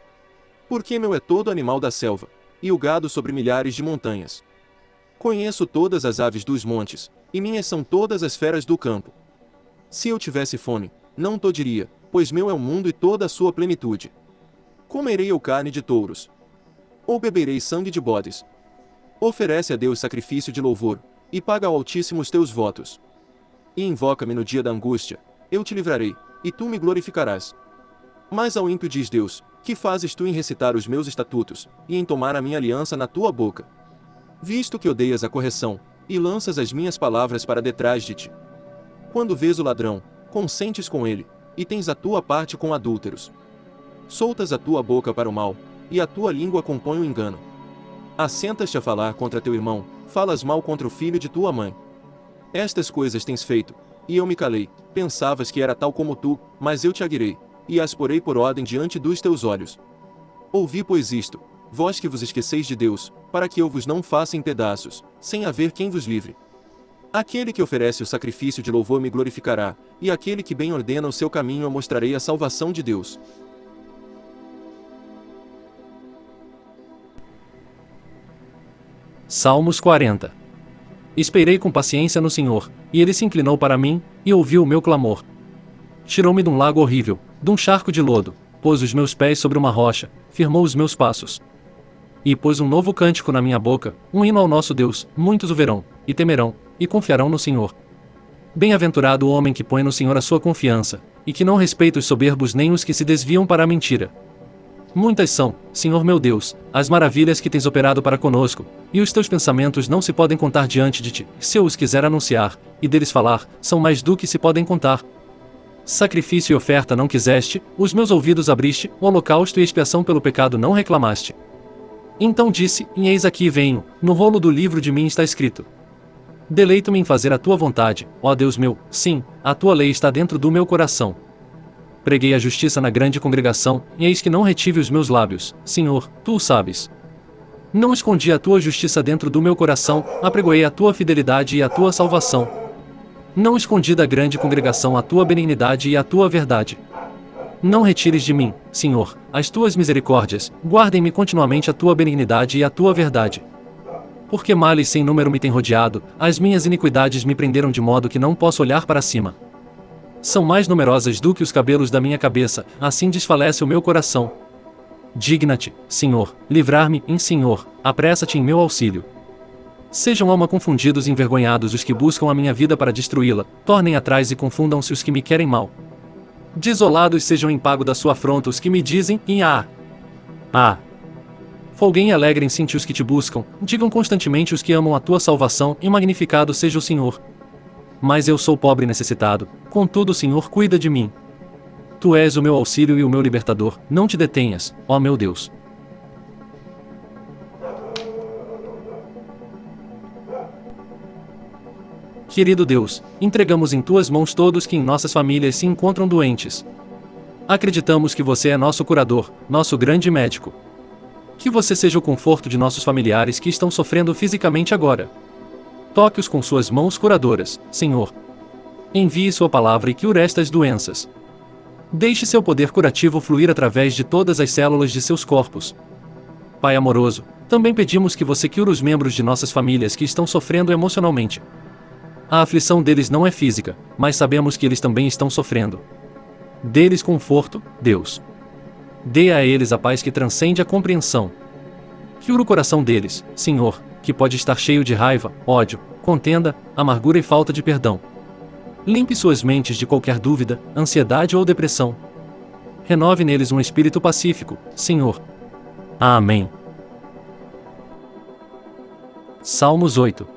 Porque meu é todo animal da selva, e o gado sobre milhares de montanhas. Conheço todas as aves dos montes, e minhas são todas as feras do campo. Se eu tivesse fome, não to diria, pois meu é o mundo e toda a sua plenitude. Comerei eu carne de touros? Ou beberei sangue de bodes? Oferece a Deus sacrifício de louvor, e paga ao Altíssimo os teus votos. E invoca-me no dia da angústia, eu te livrarei, e tu me glorificarás. Mas ao ímpio diz Deus, que fazes tu em recitar os meus estatutos, e em tomar a minha aliança na tua boca? Visto que odeias a correção, e lanças as minhas palavras para detrás de ti. Quando vês o ladrão, consentes com ele, e tens a tua parte com adúlteros. Soltas a tua boca para o mal, e a tua língua compõe o engano. Assentas-te a falar contra teu irmão, falas mal contra o filho de tua mãe. Estas coisas tens feito, e eu me calei, pensavas que era tal como tu, mas eu te aguirei, e as porei por ordem diante dos teus olhos. Ouvi pois isto, vós que vos esqueceis de Deus, para que eu vos não faça em pedaços, sem haver quem vos livre. Aquele que oferece o sacrifício de louvor me glorificará, e aquele que bem ordena o seu caminho eu mostrarei a salvação de Deus. Salmos 40 Esperei com paciência no Senhor, e ele se inclinou para mim, e ouviu o meu clamor. Tirou-me de um lago horrível, de um charco de lodo, pôs os meus pés sobre uma rocha, firmou os meus passos. E pôs um novo cântico na minha boca, um hino ao nosso Deus, muitos o verão, e temerão, e confiarão no Senhor. Bem-aventurado o homem que põe no Senhor a sua confiança, e que não respeita os soberbos nem os que se desviam para a mentira. Muitas são, Senhor meu Deus, as maravilhas que tens operado para conosco, e os teus pensamentos não se podem contar diante de ti. Se eu os quiser anunciar, e deles falar, são mais do que se podem contar. Sacrifício e oferta não quiseste, os meus ouvidos abriste, o holocausto e expiação pelo pecado não reclamaste. Então disse, e eis aqui venho, no rolo do livro de mim está escrito. Deleito-me em fazer a tua vontade, ó Deus meu, sim, a tua lei está dentro do meu coração. Preguei a justiça na grande congregação, e eis que não retive os meus lábios, Senhor, tu o sabes. Não escondi a tua justiça dentro do meu coração, apregoei a tua fidelidade e a tua salvação. Não escondi da grande congregação a tua benignidade e a tua verdade. Não retires de mim, Senhor, as tuas misericórdias, guardem-me continuamente a tua benignidade e a tua verdade. Porque males sem número me têm rodeado, as minhas iniquidades me prenderam de modo que não posso olhar para cima. São mais numerosas do que os cabelos da minha cabeça, assim desfalece o meu coração. Digna-te, Senhor, livrar-me, em Senhor, apressa-te em meu auxílio. Sejam alma confundidos e envergonhados os que buscam a minha vida para destruí-la, tornem atrás e confundam-se os que me querem mal. Desolados sejam em pago da sua afronta os que me dizem, em ah, ah. Folguem e alegrem-se os que te buscam, digam constantemente os que amam a tua salvação, e magnificado seja o Senhor. Mas eu sou pobre e necessitado, contudo o Senhor cuida de mim. Tu és o meu auxílio e o meu libertador, não te detenhas, ó meu Deus. Querido Deus, entregamos em tuas mãos todos que em nossas famílias se encontram doentes. Acreditamos que você é nosso curador, nosso grande médico. Que você seja o conforto de nossos familiares que estão sofrendo fisicamente agora. Toque-os com suas mãos curadoras, Senhor. Envie sua palavra e cure estas doenças. Deixe seu poder curativo fluir através de todas as células de seus corpos. Pai amoroso, também pedimos que você cure os membros de nossas famílias que estão sofrendo emocionalmente. A aflição deles não é física, mas sabemos que eles também estão sofrendo. Dê-lhes conforto, Deus. Dê a eles a paz que transcende a compreensão. Cura o coração deles, Senhor, que pode estar cheio de raiva, ódio, contenda, amargura e falta de perdão. Limpe suas mentes de qualquer dúvida, ansiedade ou depressão. Renove neles um espírito pacífico, Senhor. Amém. Salmos 8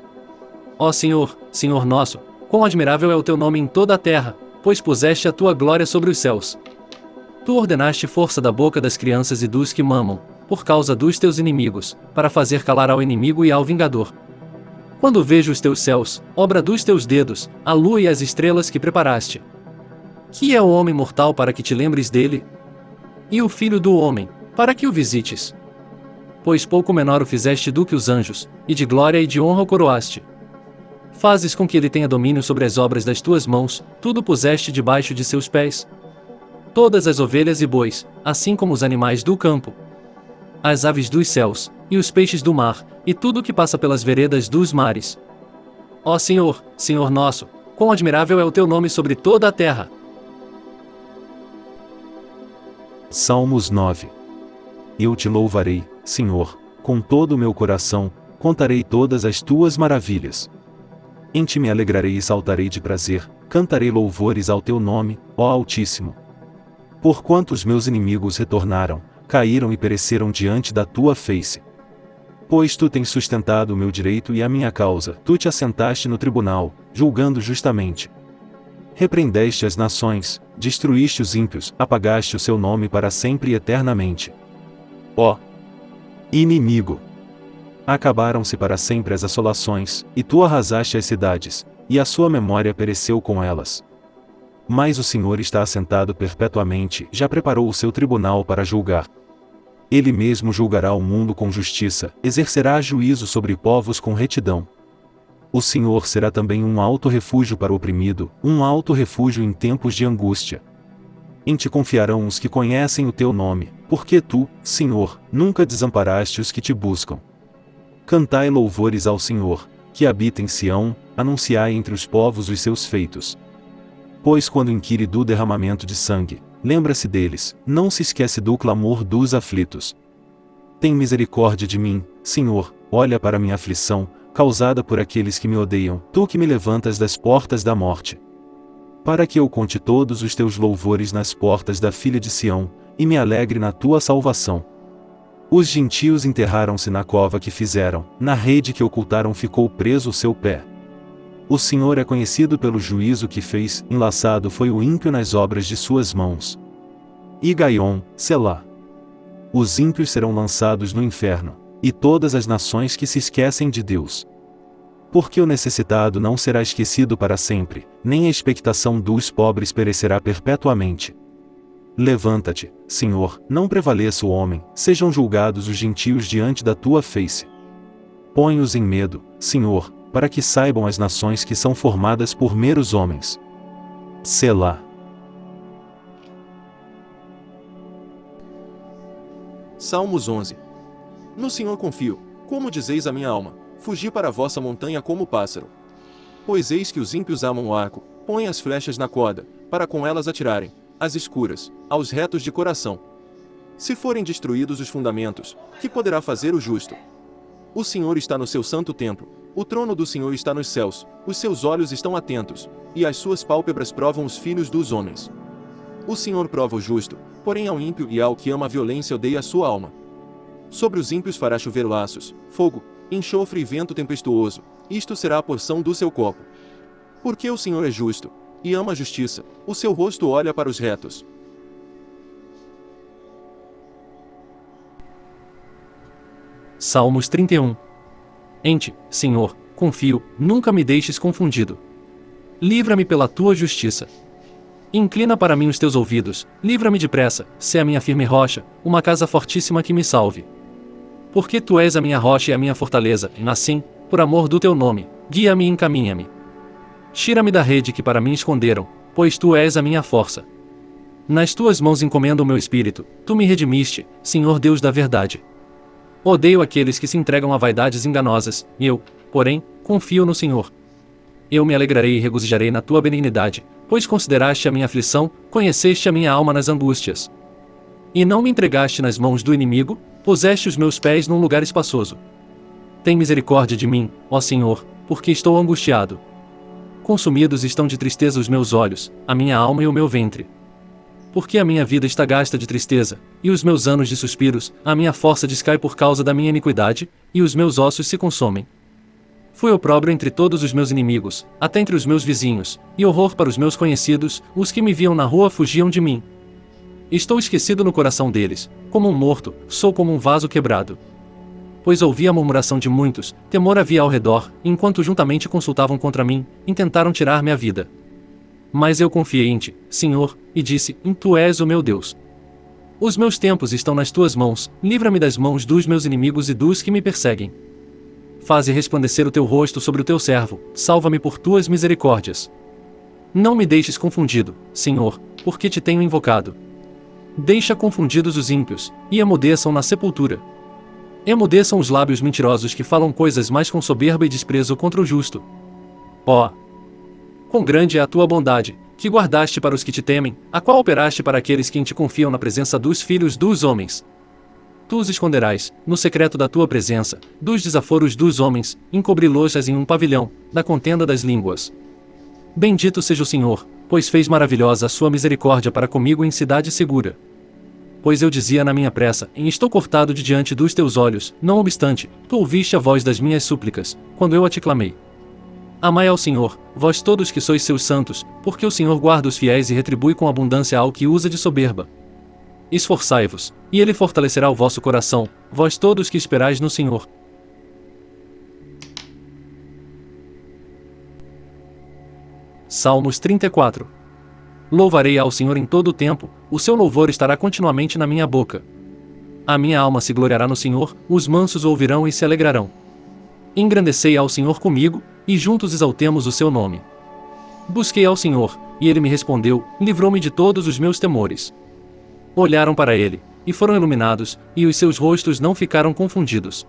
Ó Senhor, Senhor nosso, quão admirável é o teu nome em toda a terra, pois puseste a tua glória sobre os céus. Tu ordenaste força da boca das crianças e dos que mamam, por causa dos teus inimigos, para fazer calar ao inimigo e ao vingador. Quando vejo os teus céus, obra dos teus dedos, a lua e as estrelas que preparaste. Que é o homem mortal para que te lembres dele? E o filho do homem, para que o visites? Pois pouco menor o fizeste do que os anjos, e de glória e de honra o coroaste. Fazes com que ele tenha domínio sobre as obras das tuas mãos, tudo puseste debaixo de seus pés. Todas as ovelhas e bois, assim como os animais do campo, as aves dos céus, e os peixes do mar, e tudo que passa pelas veredas dos mares. Ó Senhor, Senhor nosso, quão admirável é o teu nome sobre toda a terra. Salmos 9 Eu te louvarei, Senhor, com todo o meu coração, contarei todas as tuas maravilhas. Em ti me alegrarei e saltarei de prazer, cantarei louvores ao teu nome, ó Altíssimo. Porquanto os meus inimigos retornaram, caíram e pereceram diante da tua face. Pois tu tens sustentado o meu direito e a minha causa, tu te assentaste no tribunal, julgando justamente. Repreendeste as nações, destruíste os ímpios, apagaste o seu nome para sempre e eternamente. Ó inimigo! Acabaram-se para sempre as assolações, e tu arrasaste as cidades, e a sua memória pereceu com elas. Mas o Senhor está assentado perpetuamente, já preparou o seu tribunal para julgar. Ele mesmo julgará o mundo com justiça, exercerá juízo sobre povos com retidão. O Senhor será também um alto refúgio para o oprimido, um alto refúgio em tempos de angústia. Em ti confiarão os que conhecem o teu nome, porque tu, Senhor, nunca desamparaste os que te buscam. Cantai louvores ao Senhor, que habita em Sião, anunciai entre os povos os seus feitos. Pois quando inquire do derramamento de sangue, lembra-se deles, não se esquece do clamor dos aflitos. Tem misericórdia de mim, Senhor, olha para minha aflição, causada por aqueles que me odeiam, tu que me levantas das portas da morte. Para que eu conte todos os teus louvores nas portas da filha de Sião, e me alegre na tua salvação. Os gentios enterraram-se na cova que fizeram, na rede que ocultaram ficou preso o seu pé. O Senhor é conhecido pelo juízo que fez, enlaçado foi o ímpio nas obras de suas mãos. E Gaion, Selá. Os ímpios serão lançados no inferno, e todas as nações que se esquecem de Deus. Porque o necessitado não será esquecido para sempre, nem a expectação dos pobres perecerá perpetuamente. Levanta-te, Senhor, não prevaleça o homem, sejam julgados os gentios diante da tua face. Põe-os em medo, Senhor, para que saibam as nações que são formadas por meros homens. Selá. Salmos 11. No Senhor confio, como dizeis a minha alma, fugi para a vossa montanha como pássaro. Pois eis que os ímpios amam o arco, põem as flechas na corda, para com elas atirarem, às escuras, aos retos de coração. Se forem destruídos os fundamentos, que poderá fazer o justo? O Senhor está no seu santo templo, o trono do Senhor está nos céus, os seus olhos estão atentos, e as suas pálpebras provam os filhos dos homens. O Senhor prova o justo, porém ao ímpio e ao que ama a violência odeia a sua alma. Sobre os ímpios fará chover laços, fogo, enxofre e vento tempestuoso, isto será a porção do seu copo. Porque o Senhor é justo, e ama a justiça, o seu rosto olha para os retos. Salmos 31 Em ti, Senhor, confio, nunca me deixes confundido. Livra-me pela tua justiça. Inclina para mim os teus ouvidos, livra-me depressa, se a minha firme rocha, uma casa fortíssima que me salve. Porque tu és a minha rocha e a minha fortaleza, e assim, por amor do teu nome, guia-me e encaminha-me. Tira-me da rede que para mim esconderam, pois tu és a minha força. Nas tuas mãos encomendo o meu espírito, tu me redimiste, Senhor Deus da verdade. Odeio aqueles que se entregam a vaidades enganosas, e eu, porém, confio no Senhor. Eu me alegrarei e regozijarei na tua benignidade, pois consideraste a minha aflição, conheceste a minha alma nas angústias. E não me entregaste nas mãos do inimigo, puseste os meus pés num lugar espaçoso. Tem misericórdia de mim, ó Senhor, porque estou angustiado. Consumidos estão de tristeza os meus olhos, a minha alma e o meu ventre porque a minha vida está gasta de tristeza, e os meus anos de suspiros, a minha força descai por causa da minha iniquidade, e os meus ossos se consomem. Fui opróbrio entre todos os meus inimigos, até entre os meus vizinhos, e horror para os meus conhecidos, os que me viam na rua fugiam de mim. Estou esquecido no coração deles, como um morto, sou como um vaso quebrado. Pois ouvi a murmuração de muitos, temor havia ao redor, enquanto juntamente consultavam contra mim, intentaram tirar-me a vida. Mas eu confiei em ti, Senhor, e disse: Tu és o meu Deus. Os meus tempos estão nas tuas mãos, livra-me das mãos dos meus inimigos e dos que me perseguem. Faze resplandecer o teu rosto sobre o teu servo, salva-me por tuas misericórdias. Não me deixes confundido, Senhor, porque te tenho invocado. Deixa confundidos os ímpios, e emudeçam na sepultura. Emudeçam os lábios mentirosos que falam coisas mais com soberba e desprezo contra o justo. Ó, oh, Quão grande é a tua bondade, que guardaste para os que te temem, a qual operaste para aqueles que em te confiam na presença dos filhos dos homens. tu os esconderás, no secreto da tua presença, dos desaforos dos homens, encobri-los em um pavilhão, da contenda das línguas. Bendito seja o Senhor, pois fez maravilhosa a sua misericórdia para comigo em cidade segura. Pois eu dizia na minha pressa, em estou cortado de diante dos teus olhos, não obstante, tu ouviste a voz das minhas súplicas, quando eu a te clamei. Amai ao Senhor, vós todos que sois seus santos, porque o Senhor guarda os fiéis e retribui com abundância ao que usa de soberba. Esforçai-vos, e ele fortalecerá o vosso coração, vós todos que esperais no Senhor. Salmos 34 Louvarei ao Senhor em todo o tempo, o seu louvor estará continuamente na minha boca. A minha alma se gloriará no Senhor, os mansos ouvirão e se alegrarão. Engrandecei ao Senhor comigo, e juntos exaltemos o seu nome. Busquei ao Senhor, e ele me respondeu, livrou-me de todos os meus temores. Olharam para ele, e foram iluminados, e os seus rostos não ficaram confundidos.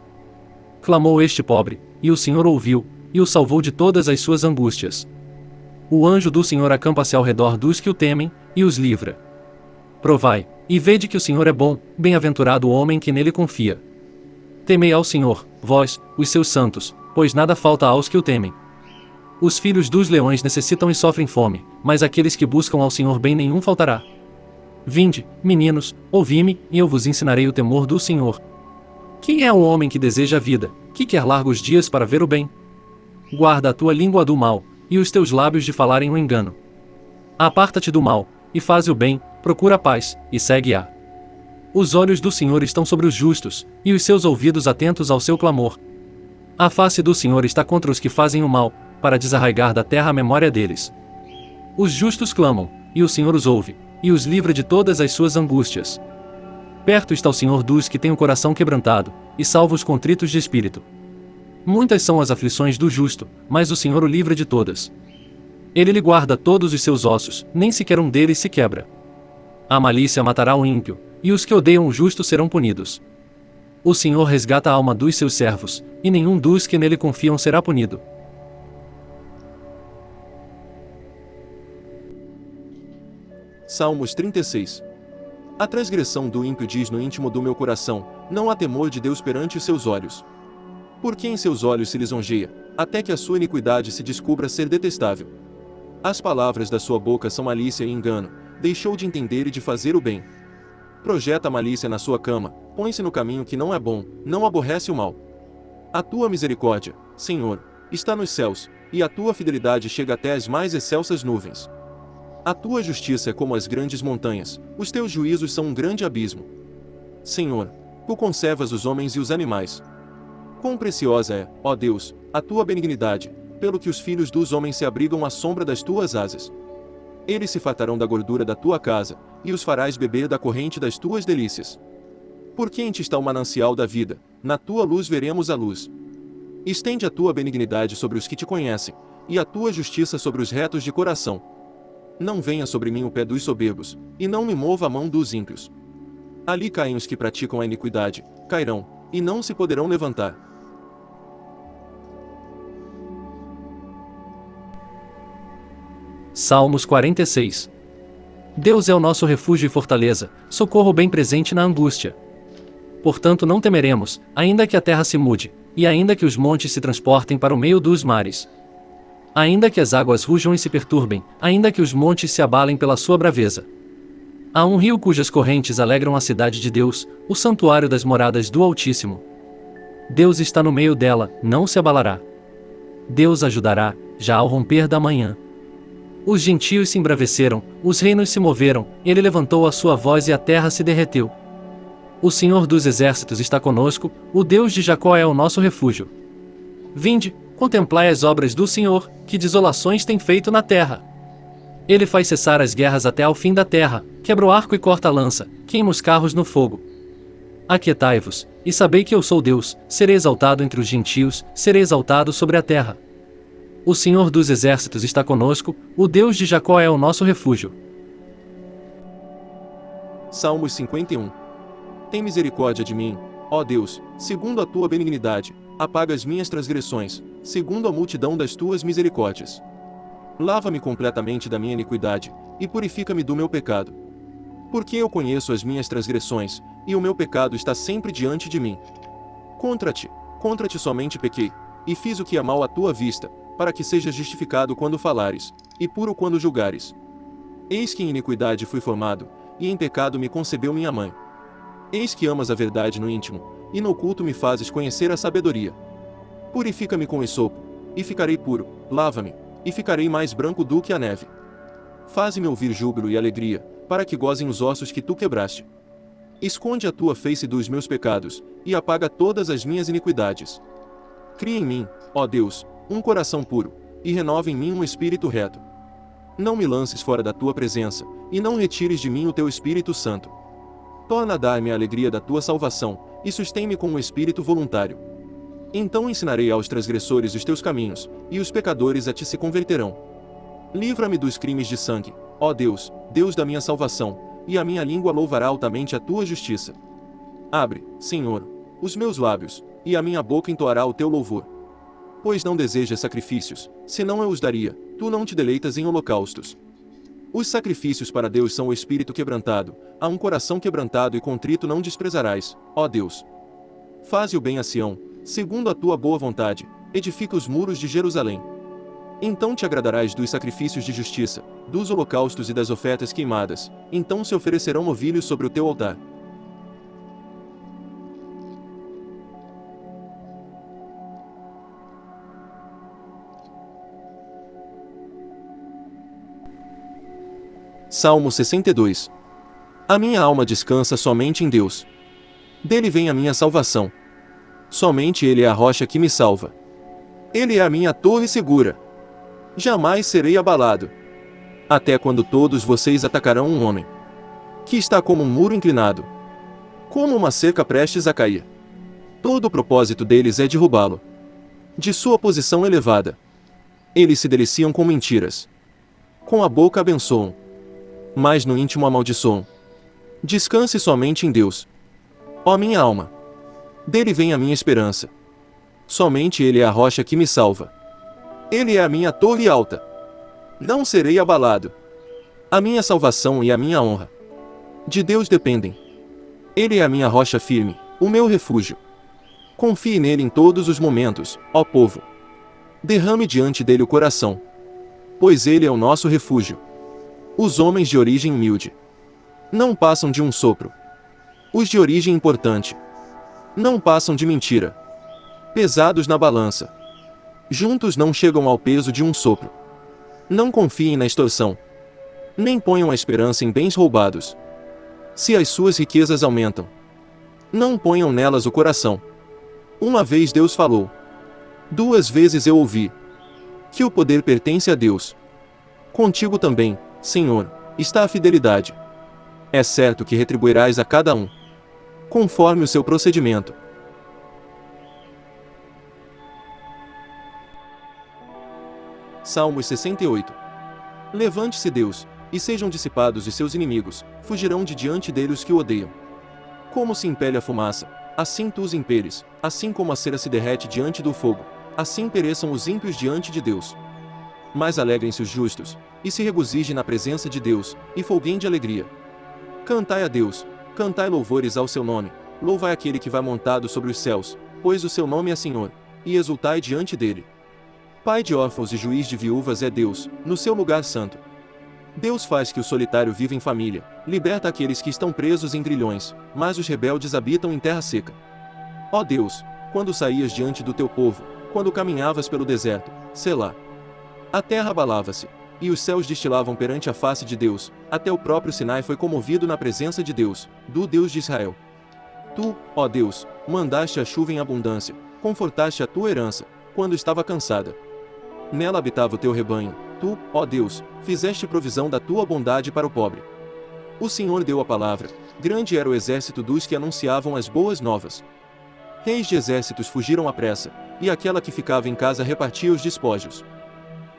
Clamou este pobre, e o Senhor ouviu, e o salvou de todas as suas angústias. O anjo do Senhor acampa-se ao redor dos que o temem, e os livra. Provai, e vede que o Senhor é bom, bem-aventurado o homem que nele confia. Temei ao Senhor, vós, os seus santos, pois nada falta aos que o temem. Os filhos dos leões necessitam e sofrem fome, mas aqueles que buscam ao Senhor bem nenhum faltará. Vinde, meninos, ouvi-me, e eu vos ensinarei o temor do Senhor. Quem é o homem que deseja a vida, que quer largos dias para ver o bem? Guarda a tua língua do mal, e os teus lábios de falarem o engano. Aparta-te do mal, e faz o bem, procura a paz, e segue-a. Os olhos do Senhor estão sobre os justos, e os seus ouvidos atentos ao seu clamor. A face do Senhor está contra os que fazem o mal, para desarraigar da terra a memória deles. Os justos clamam, e o Senhor os ouve, e os livra de todas as suas angústias. Perto está o Senhor dos que têm o coração quebrantado, e salva os contritos de espírito. Muitas são as aflições do justo, mas o Senhor o livra de todas. Ele lhe guarda todos os seus ossos, nem sequer um deles se quebra. A malícia matará o ímpio, e os que odeiam o justo serão punidos. O Senhor resgata a alma dos seus servos, e nenhum dos que nele confiam será punido. Salmos 36 A transgressão do ímpio diz no íntimo do meu coração: Não há temor de Deus perante os seus olhos. Porque em seus olhos se lisonjeia, até que a sua iniquidade se descubra ser detestável. As palavras da sua boca são malícia e engano, deixou de entender e de fazer o bem. Projeta malícia na sua cama, põe-se no caminho que não é bom, não aborrece o mal. A tua misericórdia, Senhor, está nos céus, e a tua fidelidade chega até as mais excelsas nuvens. A tua justiça é como as grandes montanhas, os teus juízos são um grande abismo. Senhor, tu conservas os homens e os animais. Quão preciosa é, ó Deus, a tua benignidade, pelo que os filhos dos homens se abrigam à sombra das tuas asas. Eles se fartarão da gordura da tua casa, e os farás beber da corrente das tuas delícias. Porque em ti está o manancial da vida, na tua luz veremos a luz. Estende a tua benignidade sobre os que te conhecem, e a tua justiça sobre os retos de coração. Não venha sobre mim o pé dos soberbos, e não me mova a mão dos ímpios. Ali caem os que praticam a iniquidade, cairão, e não se poderão levantar. Salmos 46 Deus é o nosso refúgio e fortaleza, socorro bem presente na angústia. Portanto não temeremos, ainda que a terra se mude, e ainda que os montes se transportem para o meio dos mares. Ainda que as águas rujam e se perturbem, ainda que os montes se abalem pela sua braveza. Há um rio cujas correntes alegram a cidade de Deus, o santuário das moradas do Altíssimo. Deus está no meio dela, não se abalará. Deus ajudará, já ao romper da manhã. Os gentios se embraveceram, os reinos se moveram, ele levantou a sua voz e a terra se derreteu. O Senhor dos exércitos está conosco, o Deus de Jacó é o nosso refúgio. Vinde, Contemplai as obras do Senhor, que desolações tem feito na terra. Ele faz cessar as guerras até ao fim da terra, quebra o arco e corta a lança, queima os carros no fogo. Aquietai-vos, e sabei que eu sou Deus, serei exaltado entre os gentios, serei exaltado sobre a terra. O Senhor dos exércitos está conosco, o Deus de Jacó é o nosso refúgio. Salmos 51 Tem misericórdia de mim, ó Deus, segundo a tua benignidade, apaga as minhas transgressões, segundo a multidão das tuas misericórdias. Lava-me completamente da minha iniquidade, e purifica-me do meu pecado. Porque eu conheço as minhas transgressões, e o meu pecado está sempre diante de mim. Contra ti, contra ti somente pequei, e fiz o que é mal à tua vista, para que sejas justificado quando falares, e puro quando julgares. Eis que em iniquidade fui formado, e em pecado me concebeu minha mãe. Eis que amas a verdade no íntimo, e no oculto me fazes conhecer a sabedoria. Purifica-me com esopo, e ficarei puro, lava-me, e ficarei mais branco do que a neve. Faze-me ouvir júbilo e alegria, para que gozem os ossos que tu quebraste. Esconde a tua face dos meus pecados, e apaga todas as minhas iniquidades. Cria em mim, ó Deus, um coração puro, e renova em mim um espírito reto. Não me lances fora da tua presença, e não retires de mim o teu Espírito Santo. Torna a dar-me a alegria da tua salvação, e sustém-me com um espírito voluntário. Então ensinarei aos transgressores os teus caminhos, e os pecadores a ti se converterão. Livra-me dos crimes de sangue, ó Deus, Deus da minha salvação, e a minha língua louvará altamente a tua justiça. Abre, Senhor, os meus lábios, e a minha boca entoará o teu louvor. Pois não desejas sacrifícios, senão eu os daria, tu não te deleitas em holocaustos. Os sacrifícios para Deus são o espírito quebrantado, a um coração quebrantado e contrito não desprezarás, ó Deus. Faze o bem a Sião, segundo a tua boa vontade, edifica os muros de Jerusalém. Então te agradarás dos sacrifícios de justiça, dos holocaustos e das ofertas queimadas, então se oferecerão novilhos sobre o teu altar. Salmo 62 A minha alma descansa somente em Deus. Dele vem a minha salvação. Somente Ele é a rocha que me salva. Ele é a minha torre segura. Jamais serei abalado. Até quando todos vocês atacarão um homem que está como um muro inclinado, como uma cerca prestes a cair. Todo o propósito deles é derrubá-lo. De sua posição elevada, eles se deliciam com mentiras. Com a boca abençoam, mas no íntimo amaldiçoam. Descanse somente em Deus. Ó minha alma! Dele vem a minha esperança. Somente Ele é a rocha que me salva. Ele é a minha torre alta. Não serei abalado. A minha salvação e a minha honra. De Deus dependem. Ele é a minha rocha firme, o meu refúgio. Confie nele em todos os momentos, ó povo. Derrame diante dele o coração. Pois ele é o nosso refúgio. Os homens de origem humilde não passam de um sopro. Os de origem importante não passam de mentira. Pesados na balança juntos não chegam ao peso de um sopro. Não confiem na extorsão. Nem ponham a esperança em bens roubados. Se as suas riquezas aumentam, não ponham nelas o coração. Uma vez Deus falou. Duas vezes eu ouvi. Que o poder pertence a Deus. Contigo também, Senhor, está a fidelidade. É certo que retribuirás a cada um, conforme o seu procedimento. Salmos 68. Levante-se Deus, e sejam dissipados os seus inimigos, fugirão de diante dele os que o odeiam. Como se impele a fumaça, assim tu os imperes, assim como a cera se derrete diante do fogo, assim pereçam os ímpios diante de Deus. Mas alegrem-se os justos, e se regozijem na presença de Deus, e folguem de alegria. Cantai a Deus, cantai louvores ao seu nome, louvai aquele que vai montado sobre os céus, pois o seu nome é Senhor, e exultai diante dele. Pai de órfãos e juiz de viúvas é Deus, no seu lugar santo. Deus faz que o solitário viva em família, liberta aqueles que estão presos em grilhões, mas os rebeldes habitam em terra seca. Ó Deus, quando saías diante do teu povo, quando caminhavas pelo deserto, Selá. A terra abalava-se, e os céus destilavam perante a face de Deus, até o próprio Sinai foi comovido na presença de Deus, do Deus de Israel. Tu, ó Deus, mandaste a chuva em abundância, confortaste a tua herança, quando estava cansada. Nela habitava o teu rebanho. Tu, ó Deus, fizeste provisão da tua bondade para o pobre. O Senhor deu a palavra. Grande era o exército dos que anunciavam as boas novas. Reis de exércitos fugiram à pressa, e aquela que ficava em casa repartia os despojos.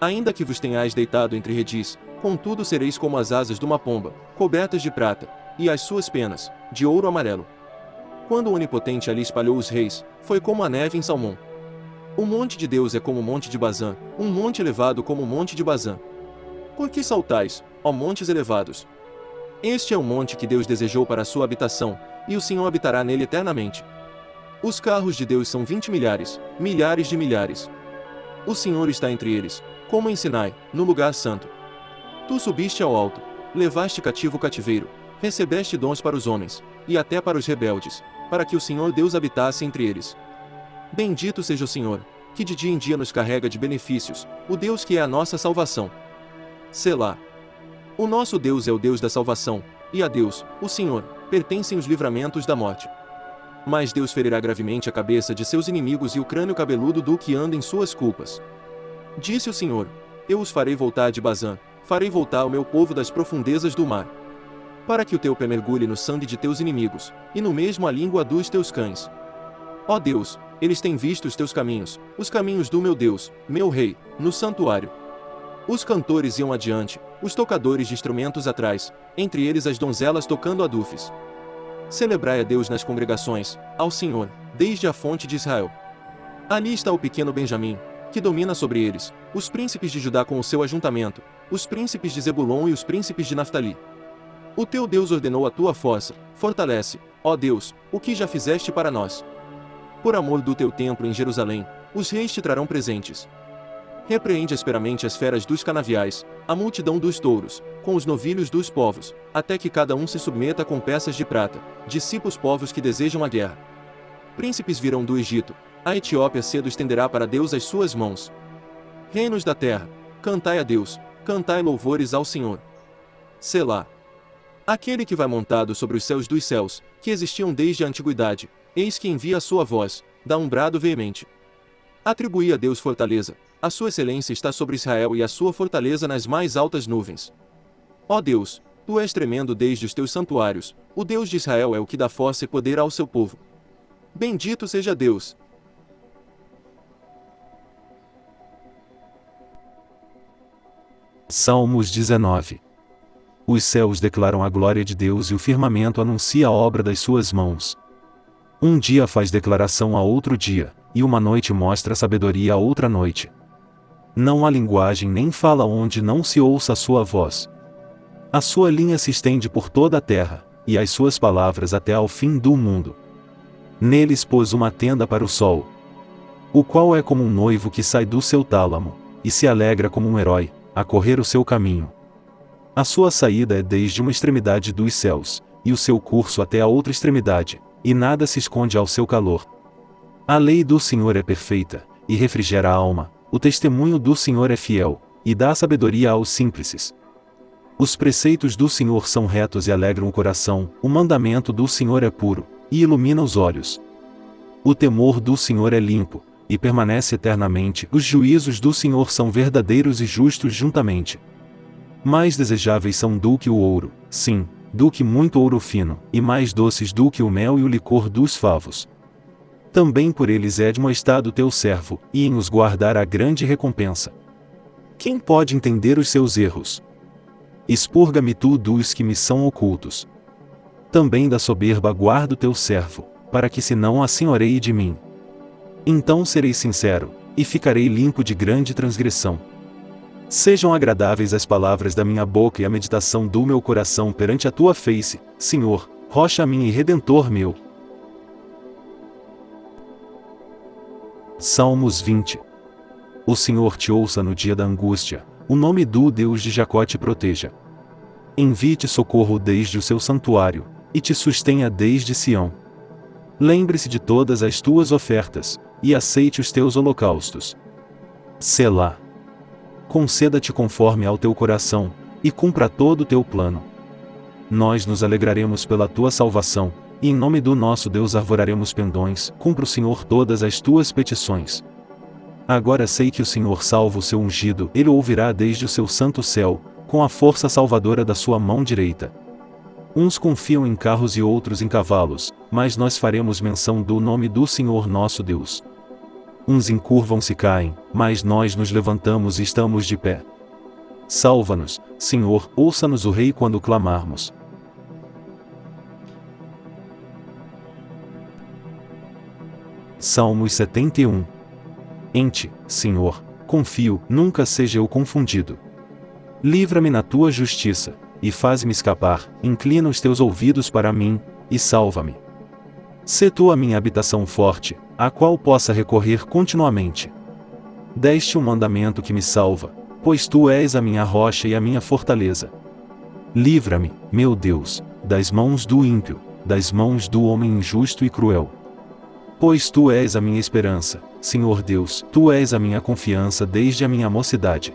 Ainda que vos tenhais deitado entre redis, contudo sereis como as asas de uma pomba, cobertas de prata, e as suas penas, de ouro amarelo. Quando o Onipotente ali espalhou os reis, foi como a neve em Salmão. O monte de Deus é como o monte de Bazã, um monte elevado como o monte de Bazã. Por que saltais, ó montes elevados? Este é o monte que Deus desejou para a sua habitação, e o Senhor habitará nele eternamente. Os carros de Deus são vinte milhares, milhares de milhares. O Senhor está entre eles, como em Sinai, no lugar santo. Tu subiste ao alto, levaste cativo o cativeiro, recebeste dons para os homens, e até para os rebeldes, para que o Senhor Deus habitasse entre eles. Bendito seja o Senhor, que de dia em dia nos carrega de benefícios, o Deus que é a nossa salvação. Selá. O nosso Deus é o Deus da salvação, e a Deus, o Senhor, pertencem os livramentos da morte. Mas Deus ferirá gravemente a cabeça de seus inimigos e o crânio cabeludo do que anda em suas culpas. Disse o Senhor: Eu os farei voltar de Bazã, farei voltar o meu povo das profundezas do mar. Para que o teu pé mergulhe no sangue de teus inimigos, e no mesmo a língua dos teus cães. Ó Deus, eles têm visto os teus caminhos, os caminhos do meu Deus, meu Rei, no santuário. Os cantores iam adiante, os tocadores de instrumentos atrás, entre eles as donzelas tocando adufes. Celebrai a Deus nas congregações, ao Senhor, desde a fonte de Israel. Ali está o pequeno Benjamim, que domina sobre eles, os príncipes de Judá com o seu ajuntamento, os príncipes de Zebulon e os príncipes de Naftali. O teu Deus ordenou a tua força, fortalece, ó Deus, o que já fizeste para nós. Por amor do teu templo em Jerusalém, os reis te trarão presentes. Repreende asperamente as feras dos canaviais, a multidão dos touros, com os novilhos dos povos, até que cada um se submeta com peças de prata, dissipa os povos que desejam a guerra. Príncipes virão do Egito, a Etiópia cedo estenderá para Deus as suas mãos. Reinos da terra, cantai a Deus, cantai louvores ao Senhor. Selá. Aquele que vai montado sobre os céus dos céus, que existiam desde a antiguidade, eis que envia a sua voz, dá um brado veemente. Atribui a Deus fortaleza, a sua excelência está sobre Israel e a sua fortaleza nas mais altas nuvens. Ó Deus, tu és tremendo desde os teus santuários, o Deus de Israel é o que dá força e poder ao seu povo. Bendito seja Deus. Salmos 19 Os céus declaram a glória de Deus e o firmamento anuncia a obra das suas mãos. Um dia faz declaração a outro dia, e uma noite mostra sabedoria a outra noite. Não há linguagem nem fala onde não se ouça a sua voz. A sua linha se estende por toda a terra, e as suas palavras até ao fim do mundo. Neles pôs uma tenda para o sol, o qual é como um noivo que sai do seu tálamo, e se alegra como um herói, a correr o seu caminho. A sua saída é desde uma extremidade dos céus, e o seu curso até a outra extremidade, e nada se esconde ao seu calor. A lei do Senhor é perfeita, e refrigera a alma, o testemunho do Senhor é fiel, e dá sabedoria aos simples. Os preceitos do Senhor são retos e alegram o coração, o mandamento do Senhor é puro, e ilumina os olhos. O temor do Senhor é limpo, e permanece eternamente, os juízos do Senhor são verdadeiros e justos juntamente. Mais desejáveis são do que o ouro, sim, do que muito ouro fino, e mais doces do que o mel e o licor dos favos. Também por eles é admoestado teu servo, e em os guardar a grande recompensa. Quem pode entender os seus erros? Expurga-me tu dos que me são ocultos. Também da soberba guarda o teu servo, para que se não assenhoreie de mim. Então serei sincero, e ficarei limpo de grande transgressão. Sejam agradáveis as palavras da minha boca e a meditação do meu coração perante a tua face, Senhor, rocha minha e redentor meu. Salmos 20 O Senhor te ouça no dia da angústia, o nome do Deus de Jacó te proteja. Envie-te socorro desde o seu santuário, e te sustenha desde Sião. Lembre-se de todas as tuas ofertas, e aceite os teus holocaustos. Selá conceda-te conforme ao teu coração, e cumpra todo o teu plano. Nós nos alegraremos pela tua salvação, e em nome do nosso Deus arvoraremos pendões, cumpra o Senhor todas as tuas petições. Agora sei que o Senhor salva o seu ungido, ele ouvirá desde o seu santo céu, com a força salvadora da sua mão direita. Uns confiam em carros e outros em cavalos, mas nós faremos menção do nome do Senhor nosso Deus. Uns encurvam-se e caem, mas nós nos levantamos e estamos de pé. Salva-nos, Senhor, ouça-nos o Rei quando clamarmos. Salmos 71 Em ti, Senhor, confio, nunca seja eu confundido. Livra-me na tua justiça, e faz-me escapar, inclina os teus ouvidos para mim, e salva-me. Sê tu a minha habitação forte, a qual possa recorrer continuamente. Deste um mandamento que me salva, pois tu és a minha rocha e a minha fortaleza. Livra-me, meu Deus, das mãos do ímpio, das mãos do homem injusto e cruel. Pois tu és a minha esperança, Senhor Deus, tu és a minha confiança desde a minha mocidade.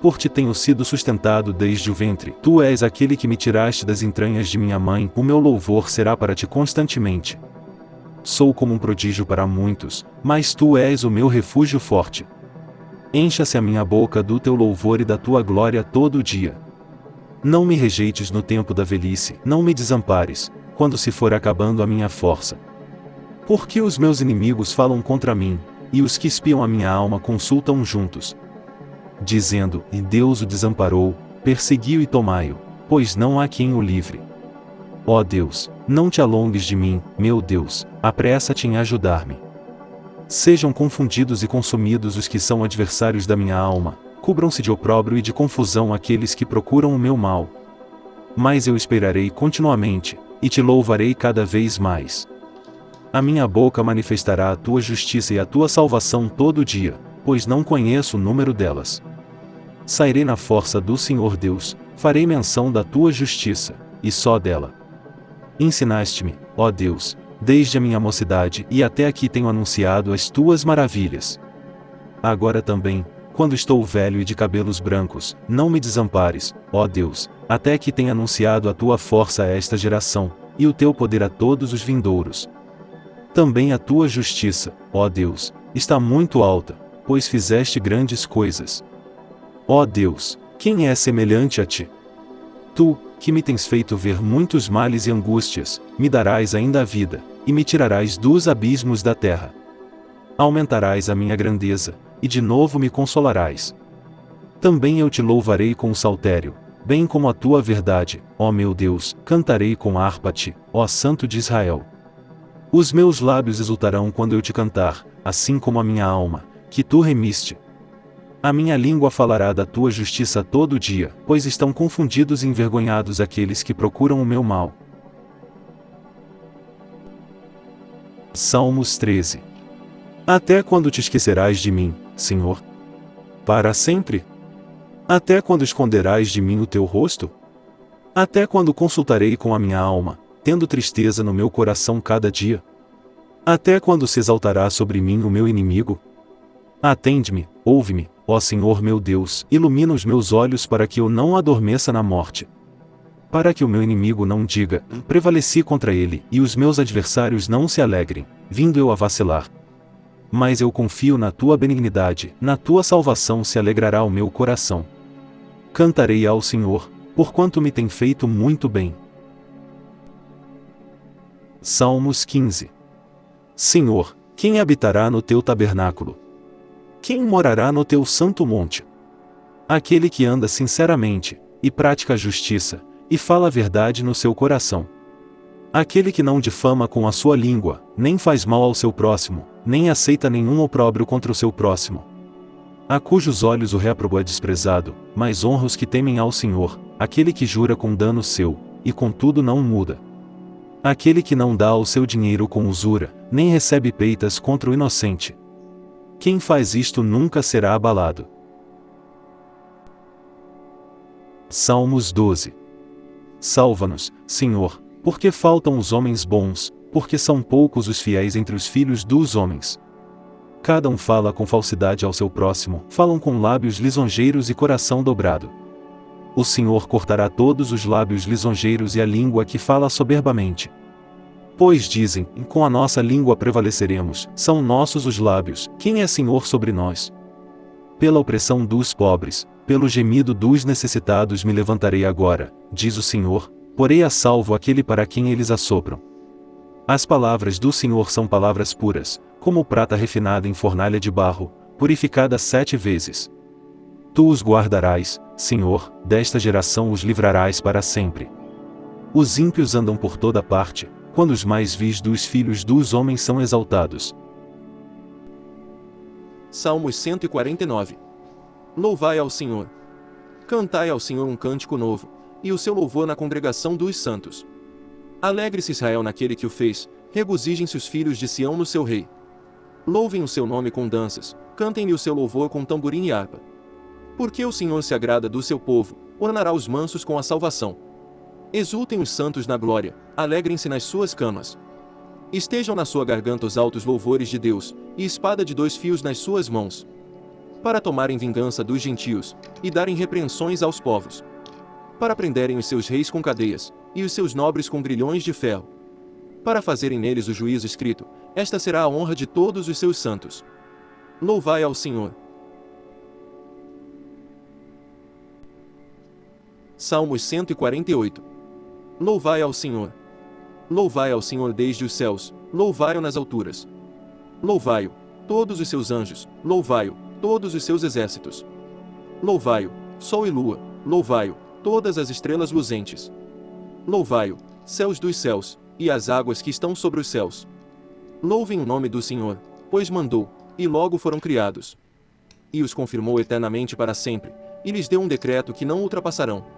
Por ti tenho sido sustentado desde o ventre, tu és aquele que me tiraste das entranhas de minha mãe, o meu louvor será para ti constantemente. Sou como um prodígio para muitos, mas tu és o meu refúgio forte. Encha-se a minha boca do teu louvor e da tua glória todo o dia. Não me rejeites no tempo da velhice, não me desampares, quando se for acabando a minha força. Porque os meus inimigos falam contra mim, e os que espiam a minha alma consultam juntos. Dizendo, e Deus o desamparou, perseguiu e tomai-o, pois não há quem o livre. Ó Deus, não te alongues de mim, meu Deus, apressa-te em ajudar-me. Sejam confundidos e consumidos os que são adversários da minha alma, cubram-se de opróbrio e de confusão aqueles que procuram o meu mal. Mas eu esperarei continuamente, e te louvarei cada vez mais. A minha boca manifestará a tua justiça e a tua salvação todo dia, pois não conheço o número delas. Sairei na força do Senhor Deus, farei menção da tua justiça, e só dela. Ensinaste-me, ó Deus, desde a minha mocidade e até aqui tenho anunciado as tuas maravilhas. Agora também, quando estou velho e de cabelos brancos, não me desampares, ó Deus, até que tenha anunciado a tua força a esta geração, e o teu poder a todos os vindouros. Também a tua justiça, ó Deus, está muito alta, pois fizeste grandes coisas. Ó Deus, quem é semelhante a ti? Tu, que me tens feito ver muitos males e angústias, me darás ainda a vida, e me tirarás dos abismos da terra. Aumentarás a minha grandeza, e de novo me consolarás. Também eu te louvarei com o saltério, bem como a tua verdade, ó meu Deus, cantarei com harpa-te, ó Santo de Israel. Os meus lábios exultarão quando eu te cantar, assim como a minha alma, que tu remiste. A minha língua falará da tua justiça todo dia, pois estão confundidos e envergonhados aqueles que procuram o meu mal. Salmos 13 Até quando te esquecerás de mim, Senhor? Para sempre? Até quando esconderás de mim o teu rosto? Até quando consultarei com a minha alma, tendo tristeza no meu coração cada dia? Até quando se exaltará sobre mim o meu inimigo? Atende-me, ouve-me, ó Senhor meu Deus, ilumina os meus olhos para que eu não adormeça na morte. Para que o meu inimigo não diga, prevaleci contra ele, e os meus adversários não se alegrem, vindo eu a vacilar. Mas eu confio na tua benignidade, na tua salvação se alegrará o meu coração. Cantarei ao Senhor, porquanto me tem feito muito bem. Salmos 15 Senhor, quem habitará no teu tabernáculo? Quem morará no teu santo monte? Aquele que anda sinceramente, e pratica a justiça, e fala a verdade no seu coração. Aquele que não difama com a sua língua, nem faz mal ao seu próximo, nem aceita nenhum opróbrio contra o seu próximo. A cujos olhos o réprobo é desprezado, mas honra os que temem ao Senhor, aquele que jura com dano seu, e contudo não muda. Aquele que não dá o seu dinheiro com usura, nem recebe peitas contra o inocente. Quem faz isto nunca será abalado. Salmos 12 Salva-nos, Senhor, porque faltam os homens bons, porque são poucos os fiéis entre os filhos dos homens. Cada um fala com falsidade ao seu próximo, falam com lábios lisonjeiros e coração dobrado. O Senhor cortará todos os lábios lisonjeiros e a língua que fala soberbamente. Pois dizem, com a nossa língua prevaleceremos, são nossos os lábios, quem é Senhor sobre nós? Pela opressão dos pobres, pelo gemido dos necessitados me levantarei agora, diz o Senhor, porei a salvo aquele para quem eles assopram. As palavras do Senhor são palavras puras, como prata refinada em fornalha de barro, purificada sete vezes. Tu os guardarás, Senhor, desta geração os livrarás para sempre. Os ímpios andam por toda parte, quando os mais vis dos filhos dos homens são exaltados. Salmos 149 Louvai ao Senhor. Cantai ao Senhor um cântico novo, e o seu louvor na congregação dos santos. Alegre-se Israel naquele que o fez, regozijem-se os filhos de Sião no seu rei. Louvem o seu nome com danças, cantem-lhe o seu louvor com tamborim e harpa. Porque o Senhor se agrada do seu povo, ornará os mansos com a salvação. Exultem os santos na glória, alegrem-se nas suas camas. Estejam na sua garganta os altos louvores de Deus, e espada de dois fios nas suas mãos. Para tomarem vingança dos gentios, e darem repreensões aos povos. Para prenderem os seus reis com cadeias, e os seus nobres com grilhões de ferro. Para fazerem neles o juízo escrito, esta será a honra de todos os seus santos. Louvai ao Senhor. Salmos 148 Louvai ao Senhor. Louvai ao Senhor desde os céus, louvai-o nas alturas. Louvai-o, todos os seus anjos, louvai-o, todos os seus exércitos. Louvai-o, sol e lua, louvai-o, todas as estrelas luzentes. Louvai-o, céus dos céus, e as águas que estão sobre os céus. Louvem o nome do Senhor, pois mandou, e logo foram criados. E os confirmou eternamente para sempre, e lhes deu um decreto que não ultrapassarão.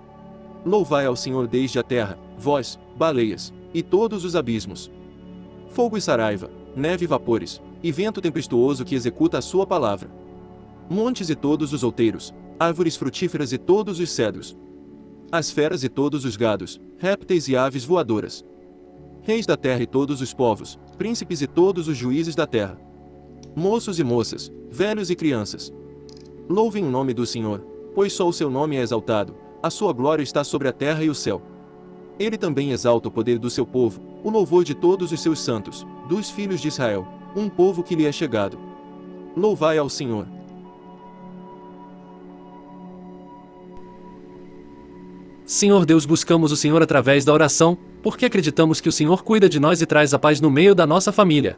Louvai ao Senhor desde a terra, vós, baleias, e todos os abismos. Fogo e saraiva, neve e vapores, e vento tempestuoso que executa a sua palavra. Montes e todos os outeiros, árvores frutíferas e todos os cedros. As feras e todos os gados, répteis e aves voadoras. Reis da terra e todos os povos, príncipes e todos os juízes da terra. Moços e moças, velhos e crianças. Louvem o nome do Senhor, pois só o seu nome é exaltado, a sua glória está sobre a terra e o céu. Ele também exalta o poder do seu povo, o louvor de todos os seus santos, dos filhos de Israel, um povo que lhe é chegado. Louvai ao Senhor. Senhor Deus, buscamos o Senhor através da oração, porque acreditamos que o Senhor cuida de nós e traz a paz no meio da nossa família.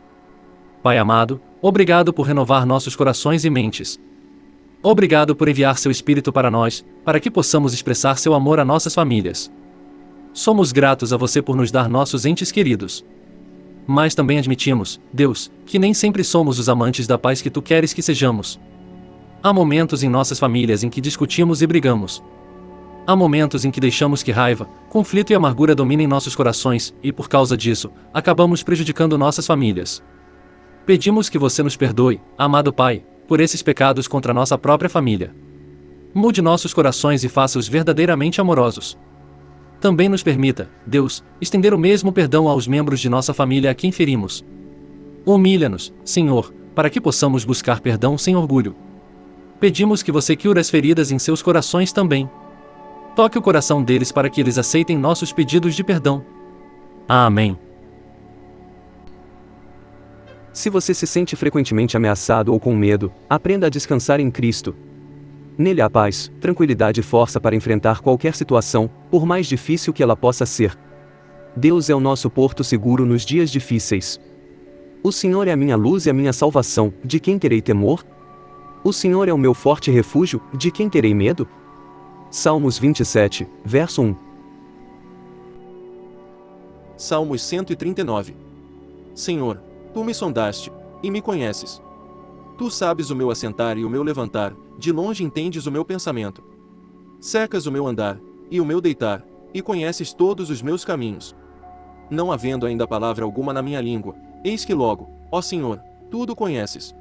Pai amado, obrigado por renovar nossos corações e mentes. Obrigado por enviar seu Espírito para nós, para que possamos expressar seu amor a nossas famílias. Somos gratos a você por nos dar nossos entes queridos. Mas também admitimos, Deus, que nem sempre somos os amantes da paz que tu queres que sejamos. Há momentos em nossas famílias em que discutimos e brigamos. Há momentos em que deixamos que raiva, conflito e amargura dominem nossos corações, e por causa disso, acabamos prejudicando nossas famílias. Pedimos que você nos perdoe, amado Pai, por esses pecados contra nossa própria família. Mude nossos corações e faça-os verdadeiramente amorosos. Também nos permita, Deus, estender o mesmo perdão aos membros de nossa família a quem ferimos. Humilha-nos, Senhor, para que possamos buscar perdão sem orgulho. Pedimos que você cure as feridas em seus corações também. Toque o coração deles para que eles aceitem nossos pedidos de perdão. Amém. Se você se sente frequentemente ameaçado ou com medo, aprenda a descansar em Cristo. Nele há paz, tranquilidade e força para enfrentar qualquer situação, por mais difícil que ela possa ser. Deus é o nosso porto seguro nos dias difíceis. O Senhor é a minha luz e a minha salvação, de quem terei temor? O Senhor é o meu forte refúgio, de quem terei medo? Salmos 27, verso 1. Salmos 139. Senhor, Tu me sondaste, e me conheces. Tu sabes o meu assentar e o meu levantar, de longe entendes o meu pensamento. Cercas o meu andar, e o meu deitar, e conheces todos os meus caminhos. Não havendo ainda palavra alguma na minha língua, eis que logo, ó Senhor, tudo conheces.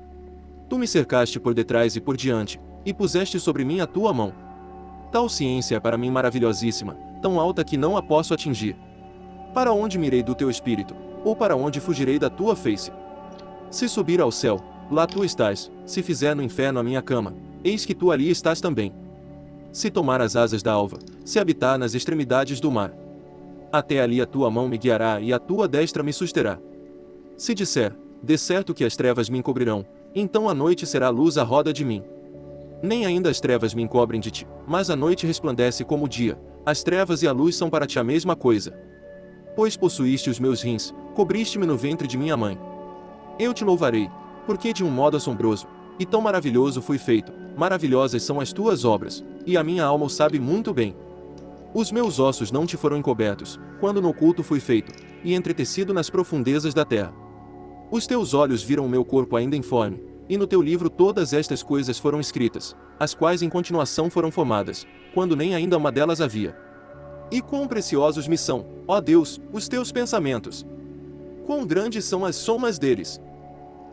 Tu me cercaste por detrás e por diante, e puseste sobre mim a tua mão. Tal ciência é para mim maravilhosíssima, tão alta que não a posso atingir. Para onde mirei do teu espírito? Ou para onde fugirei da tua face? Se subir ao céu, lá tu estás, se fizer no inferno a minha cama, eis que tu ali estás também. Se tomar as asas da alva, se habitar nas extremidades do mar, até ali a tua mão me guiará e a tua destra me susterá. Se disser, de certo que as trevas me encobrirão, então a noite será luz à roda de mim. Nem ainda as trevas me encobrem de ti, mas a noite resplandece como o dia, as trevas e a luz são para ti a mesma coisa. Pois possuíste os meus rins, cobriste-me no ventre de minha mãe. Eu te louvarei, porque de um modo assombroso, e tão maravilhoso fui feito, maravilhosas são as tuas obras, e a minha alma o sabe muito bem. Os meus ossos não te foram encobertos, quando no oculto fui feito, e entretecido nas profundezas da terra. Os teus olhos viram o meu corpo ainda informe, e no teu livro todas estas coisas foram escritas, as quais em continuação foram formadas, quando nem ainda uma delas havia. E quão preciosos me são, ó Deus, os teus pensamentos. Quão grandes são as somas deles.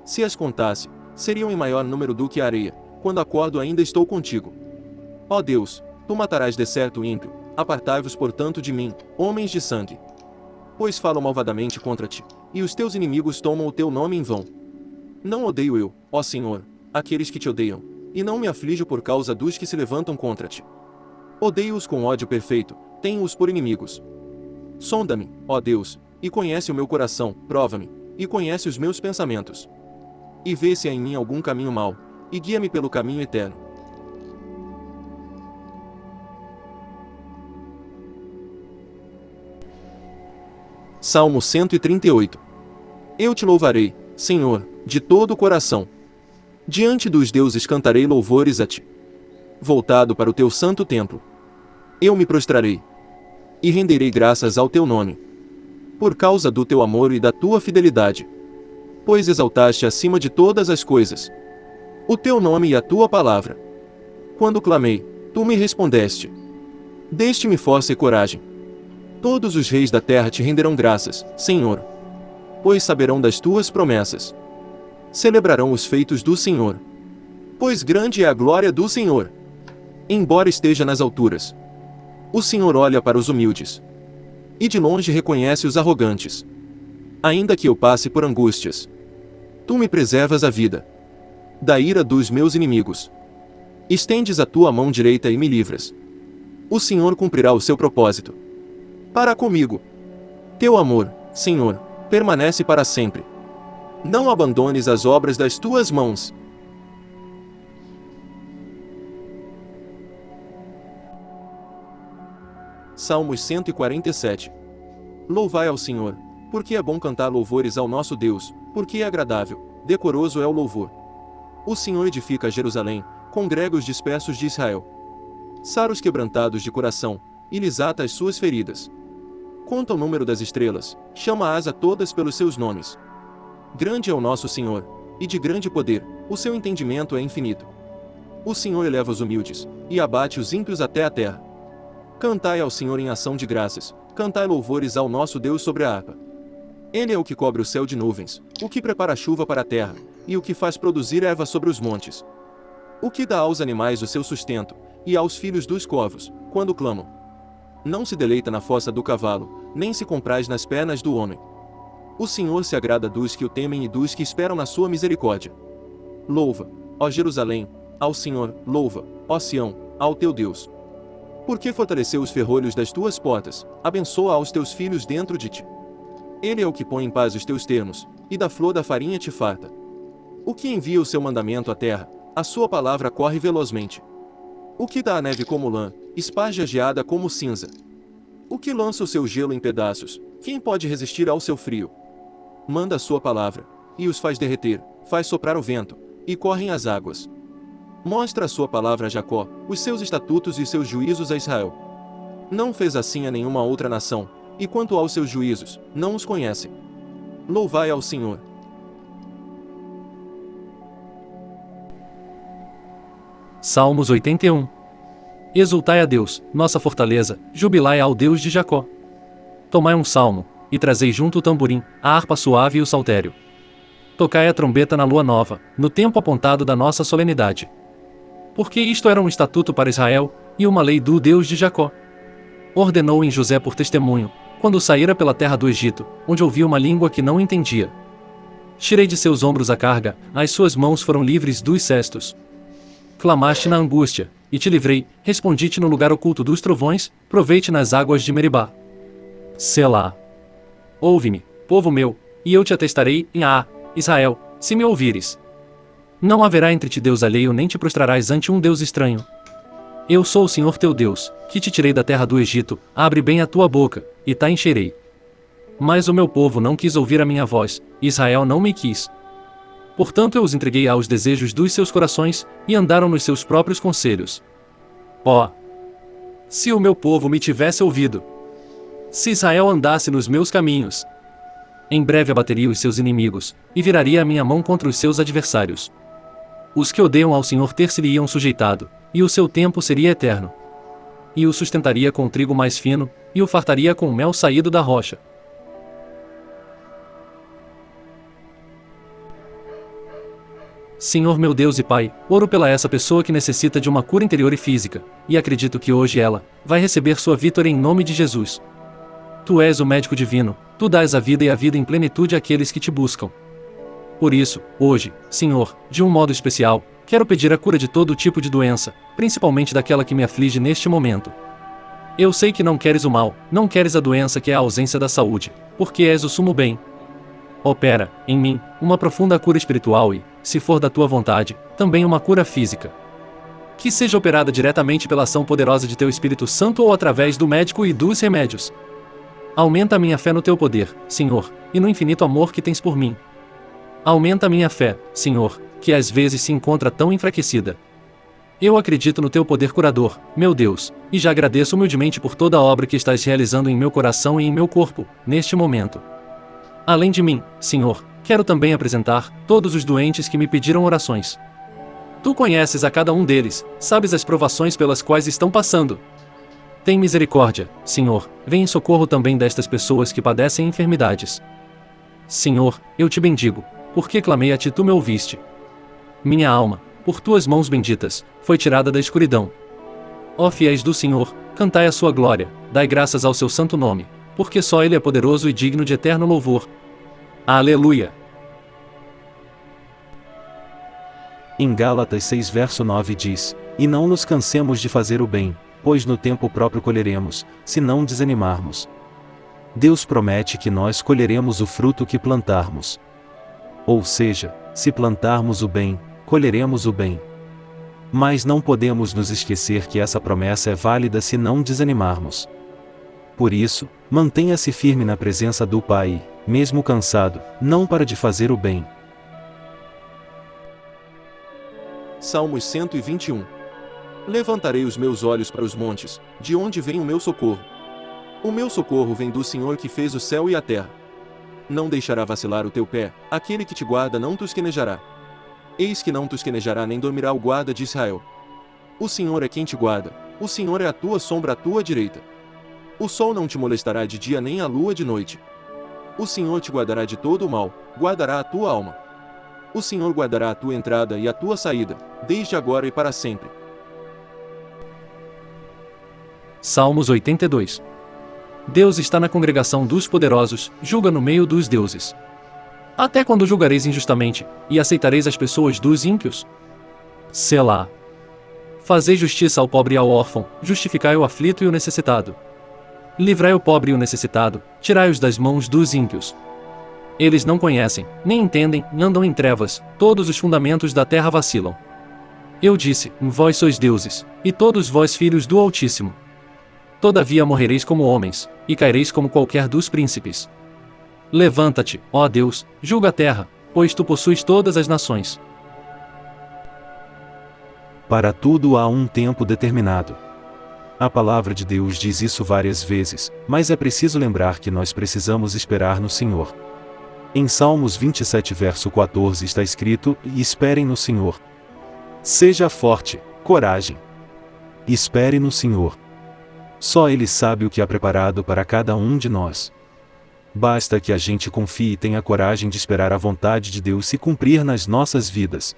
Se as contasse, seriam em maior número do que a areia, quando acordo ainda estou contigo. Ó Deus, tu matarás de certo ímpio, apartai-vos portanto de mim, homens de sangue. Pois falam malvadamente contra ti, e os teus inimigos tomam o teu nome em vão. Não odeio eu, ó Senhor, aqueles que te odeiam, e não me aflijo por causa dos que se levantam contra ti. Odeio-os com ódio perfeito, tenho-os por inimigos. Sonda-me, ó Deus, e conhece o meu coração, prova-me, e conhece os meus pensamentos. E vê se há em mim algum caminho mau, e guia-me pelo caminho eterno. Salmo 138 Eu te louvarei, Senhor, de todo o coração. Diante dos deuses cantarei louvores a ti. Voltado para o teu santo templo. Eu me prostrarei. E renderei graças ao teu nome. Por causa do teu amor e da tua fidelidade. Pois exaltaste acima de todas as coisas. O teu nome e a tua palavra. Quando clamei, tu me respondeste. Deste-me força e coragem. Todos os reis da terra te renderão graças, Senhor. Pois saberão das tuas promessas. Celebrarão os feitos do Senhor. Pois grande é a glória do Senhor. Embora esteja nas alturas. O Senhor olha para os humildes. E de longe reconhece os arrogantes. Ainda que eu passe por angústias. Tu me preservas a vida. Da ira dos meus inimigos. Estendes a tua mão direita e me livras. O Senhor cumprirá o seu propósito para comigo. Teu amor, Senhor, permanece para sempre. Não abandones as obras das tuas mãos. Salmos 147 Louvai ao Senhor, porque é bom cantar louvores ao nosso Deus, porque é agradável, decoroso é o louvor. O Senhor edifica Jerusalém, congrega os dispersos de Israel. Sara os quebrantados de coração, e lhes ata as suas feridas. Conta o número das estrelas, chama-as a todas pelos seus nomes. Grande é o nosso Senhor, e de grande poder, o seu entendimento é infinito. O Senhor eleva os humildes, e abate os ímpios até a terra. Cantai ao Senhor em ação de graças, cantai louvores ao nosso Deus sobre a harpa. Ele é o que cobre o céu de nuvens, o que prepara a chuva para a terra, e o que faz produzir erva sobre os montes. O que dá aos animais o seu sustento, e aos filhos dos corvos, quando clamam. Não se deleita na fossa do cavalo, nem se compraz nas pernas do homem. O Senhor se agrada dos que o temem e dos que esperam na sua misericórdia. Louva, ó Jerusalém, ao Senhor, louva, ó Sião, ao teu Deus. Porque fortaleceu os ferrolhos das tuas portas, abençoa aos teus filhos dentro de ti. Ele é o que põe em paz os teus termos, e da flor da farinha te farta. O que envia o seu mandamento à terra, a sua palavra corre velozmente. O que dá a neve como lã, esparge a geada como cinza. O que lança o seu gelo em pedaços, quem pode resistir ao seu frio? Manda a sua palavra, e os faz derreter, faz soprar o vento, e correm as águas. Mostra a sua palavra a Jacó, os seus estatutos e seus juízos a Israel. Não fez assim a nenhuma outra nação, e quanto aos seus juízos, não os conhecem. Louvai ao Senhor. Salmos 81 Exultai a Deus, nossa fortaleza, jubilai ao Deus de Jacó. Tomai um salmo, e trazei junto o tamborim, a harpa suave e o saltério. Tocai a trombeta na lua nova, no tempo apontado da nossa solenidade. Porque isto era um estatuto para Israel, e uma lei do Deus de Jacó. Ordenou em José por testemunho, quando saíra pela terra do Egito, onde ouvia uma língua que não entendia. Tirei de seus ombros a carga, as suas mãos foram livres dos cestos. Clamaste na angústia, e te livrei, respondi-te no lugar oculto dos trovões, provei-te nas águas de Meribá. Selá. Ouve-me, povo meu, e eu te atestarei em A, Israel, se me ouvires. Não haverá entre ti Deus alheio nem te prostrarás ante um Deus estranho. Eu sou o Senhor teu Deus, que te tirei da terra do Egito, abre bem a tua boca, e ta encherei. Mas o meu povo não quis ouvir a minha voz, Israel não me quis, Portanto eu os entreguei aos desejos dos seus corações, e andaram nos seus próprios conselhos. Ó! Oh, se o meu povo me tivesse ouvido! Se Israel andasse nos meus caminhos! Em breve abateria os seus inimigos, e viraria a minha mão contra os seus adversários. Os que odeiam ao Senhor ter-se-lhe-iam sujeitado, e o seu tempo seria eterno. E o sustentaria com trigo mais fino, e o fartaria com o mel saído da rocha. Senhor meu Deus e Pai, oro pela essa pessoa que necessita de uma cura interior e física, e acredito que hoje ela vai receber sua vitória em nome de Jesus. Tu és o médico divino, tu dás a vida e a vida em plenitude àqueles que te buscam. Por isso, hoje, Senhor, de um modo especial, quero pedir a cura de todo tipo de doença, principalmente daquela que me aflige neste momento. Eu sei que não queres o mal, não queres a doença que é a ausência da saúde, porque és o sumo bem. Opera, em mim, uma profunda cura espiritual e, se for da tua vontade, também uma cura física. Que seja operada diretamente pela ação poderosa de teu Espírito Santo ou através do médico e dos remédios. Aumenta a minha fé no teu poder, Senhor, e no infinito amor que tens por mim. Aumenta minha fé, Senhor, que às vezes se encontra tão enfraquecida. Eu acredito no teu poder curador, meu Deus, e já agradeço humildemente por toda a obra que estás realizando em meu coração e em meu corpo, neste momento. Além de mim, Senhor, quero também apresentar todos os doentes que me pediram orações. Tu conheces a cada um deles, sabes as provações pelas quais estão passando. Tem misericórdia, Senhor, vem em socorro também destas pessoas que padecem enfermidades. Senhor, eu te bendigo, porque clamei a ti tu me ouviste. Minha alma, por tuas mãos benditas, foi tirada da escuridão. Ó fiéis do Senhor, cantai a sua glória, dai graças ao seu santo nome, porque só ele é poderoso e digno de eterno louvor. Aleluia! Em Gálatas 6 verso 9 diz, E não nos cansemos de fazer o bem, pois no tempo próprio colheremos, se não desanimarmos. Deus promete que nós colheremos o fruto que plantarmos. Ou seja, se plantarmos o bem, colheremos o bem. Mas não podemos nos esquecer que essa promessa é válida se não desanimarmos. Por isso, mantenha-se firme na presença do Pai, mesmo cansado, não para de fazer o bem. Salmos 121 Levantarei os meus olhos para os montes, de onde vem o meu socorro. O meu socorro vem do Senhor que fez o céu e a terra. Não deixará vacilar o teu pé, aquele que te guarda não tosquenejará. Eis que não tosquenejará nem dormirá o guarda de Israel. O Senhor é quem te guarda, o Senhor é a tua sombra à tua direita. O sol não te molestará de dia nem a lua de noite. O Senhor te guardará de todo o mal, guardará a tua alma. O Senhor guardará a tua entrada e a tua saída, desde agora e para sempre. Salmos 82 Deus está na congregação dos poderosos, julga no meio dos deuses. Até quando julgareis injustamente, e aceitareis as pessoas dos ímpios? Selá. Fazei justiça ao pobre e ao órfão, justificai o aflito e o necessitado. Livrai o pobre e o necessitado, tirai-os das mãos dos ímpios. Eles não conhecem, nem entendem, andam em trevas, todos os fundamentos da terra vacilam. Eu disse: Vós sois deuses, e todos vós filhos do Altíssimo. Todavia morrereis como homens, e caireis como qualquer dos príncipes. Levanta-te, ó Deus, julga a terra, pois tu possuis todas as nações. Para tudo há um tempo determinado. A palavra de Deus diz isso várias vezes, mas é preciso lembrar que nós precisamos esperar no Senhor. Em Salmos 27, verso 14 está escrito: E esperem no Senhor. Seja forte, coragem. Espere no Senhor. Só Ele sabe o que há preparado para cada um de nós. Basta que a gente confie e tenha coragem de esperar a vontade de Deus se cumprir nas nossas vidas.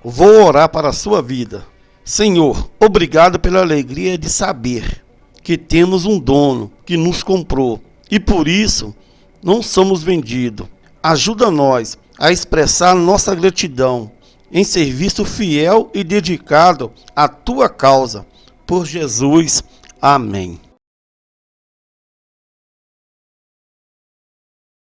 Vou orar para a sua vida. Senhor, obrigado pela alegria de saber que temos um dono que nos comprou e por isso não somos vendidos. Ajuda nós a expressar nossa gratidão em serviço fiel e dedicado à tua causa. Por Jesus. Amém.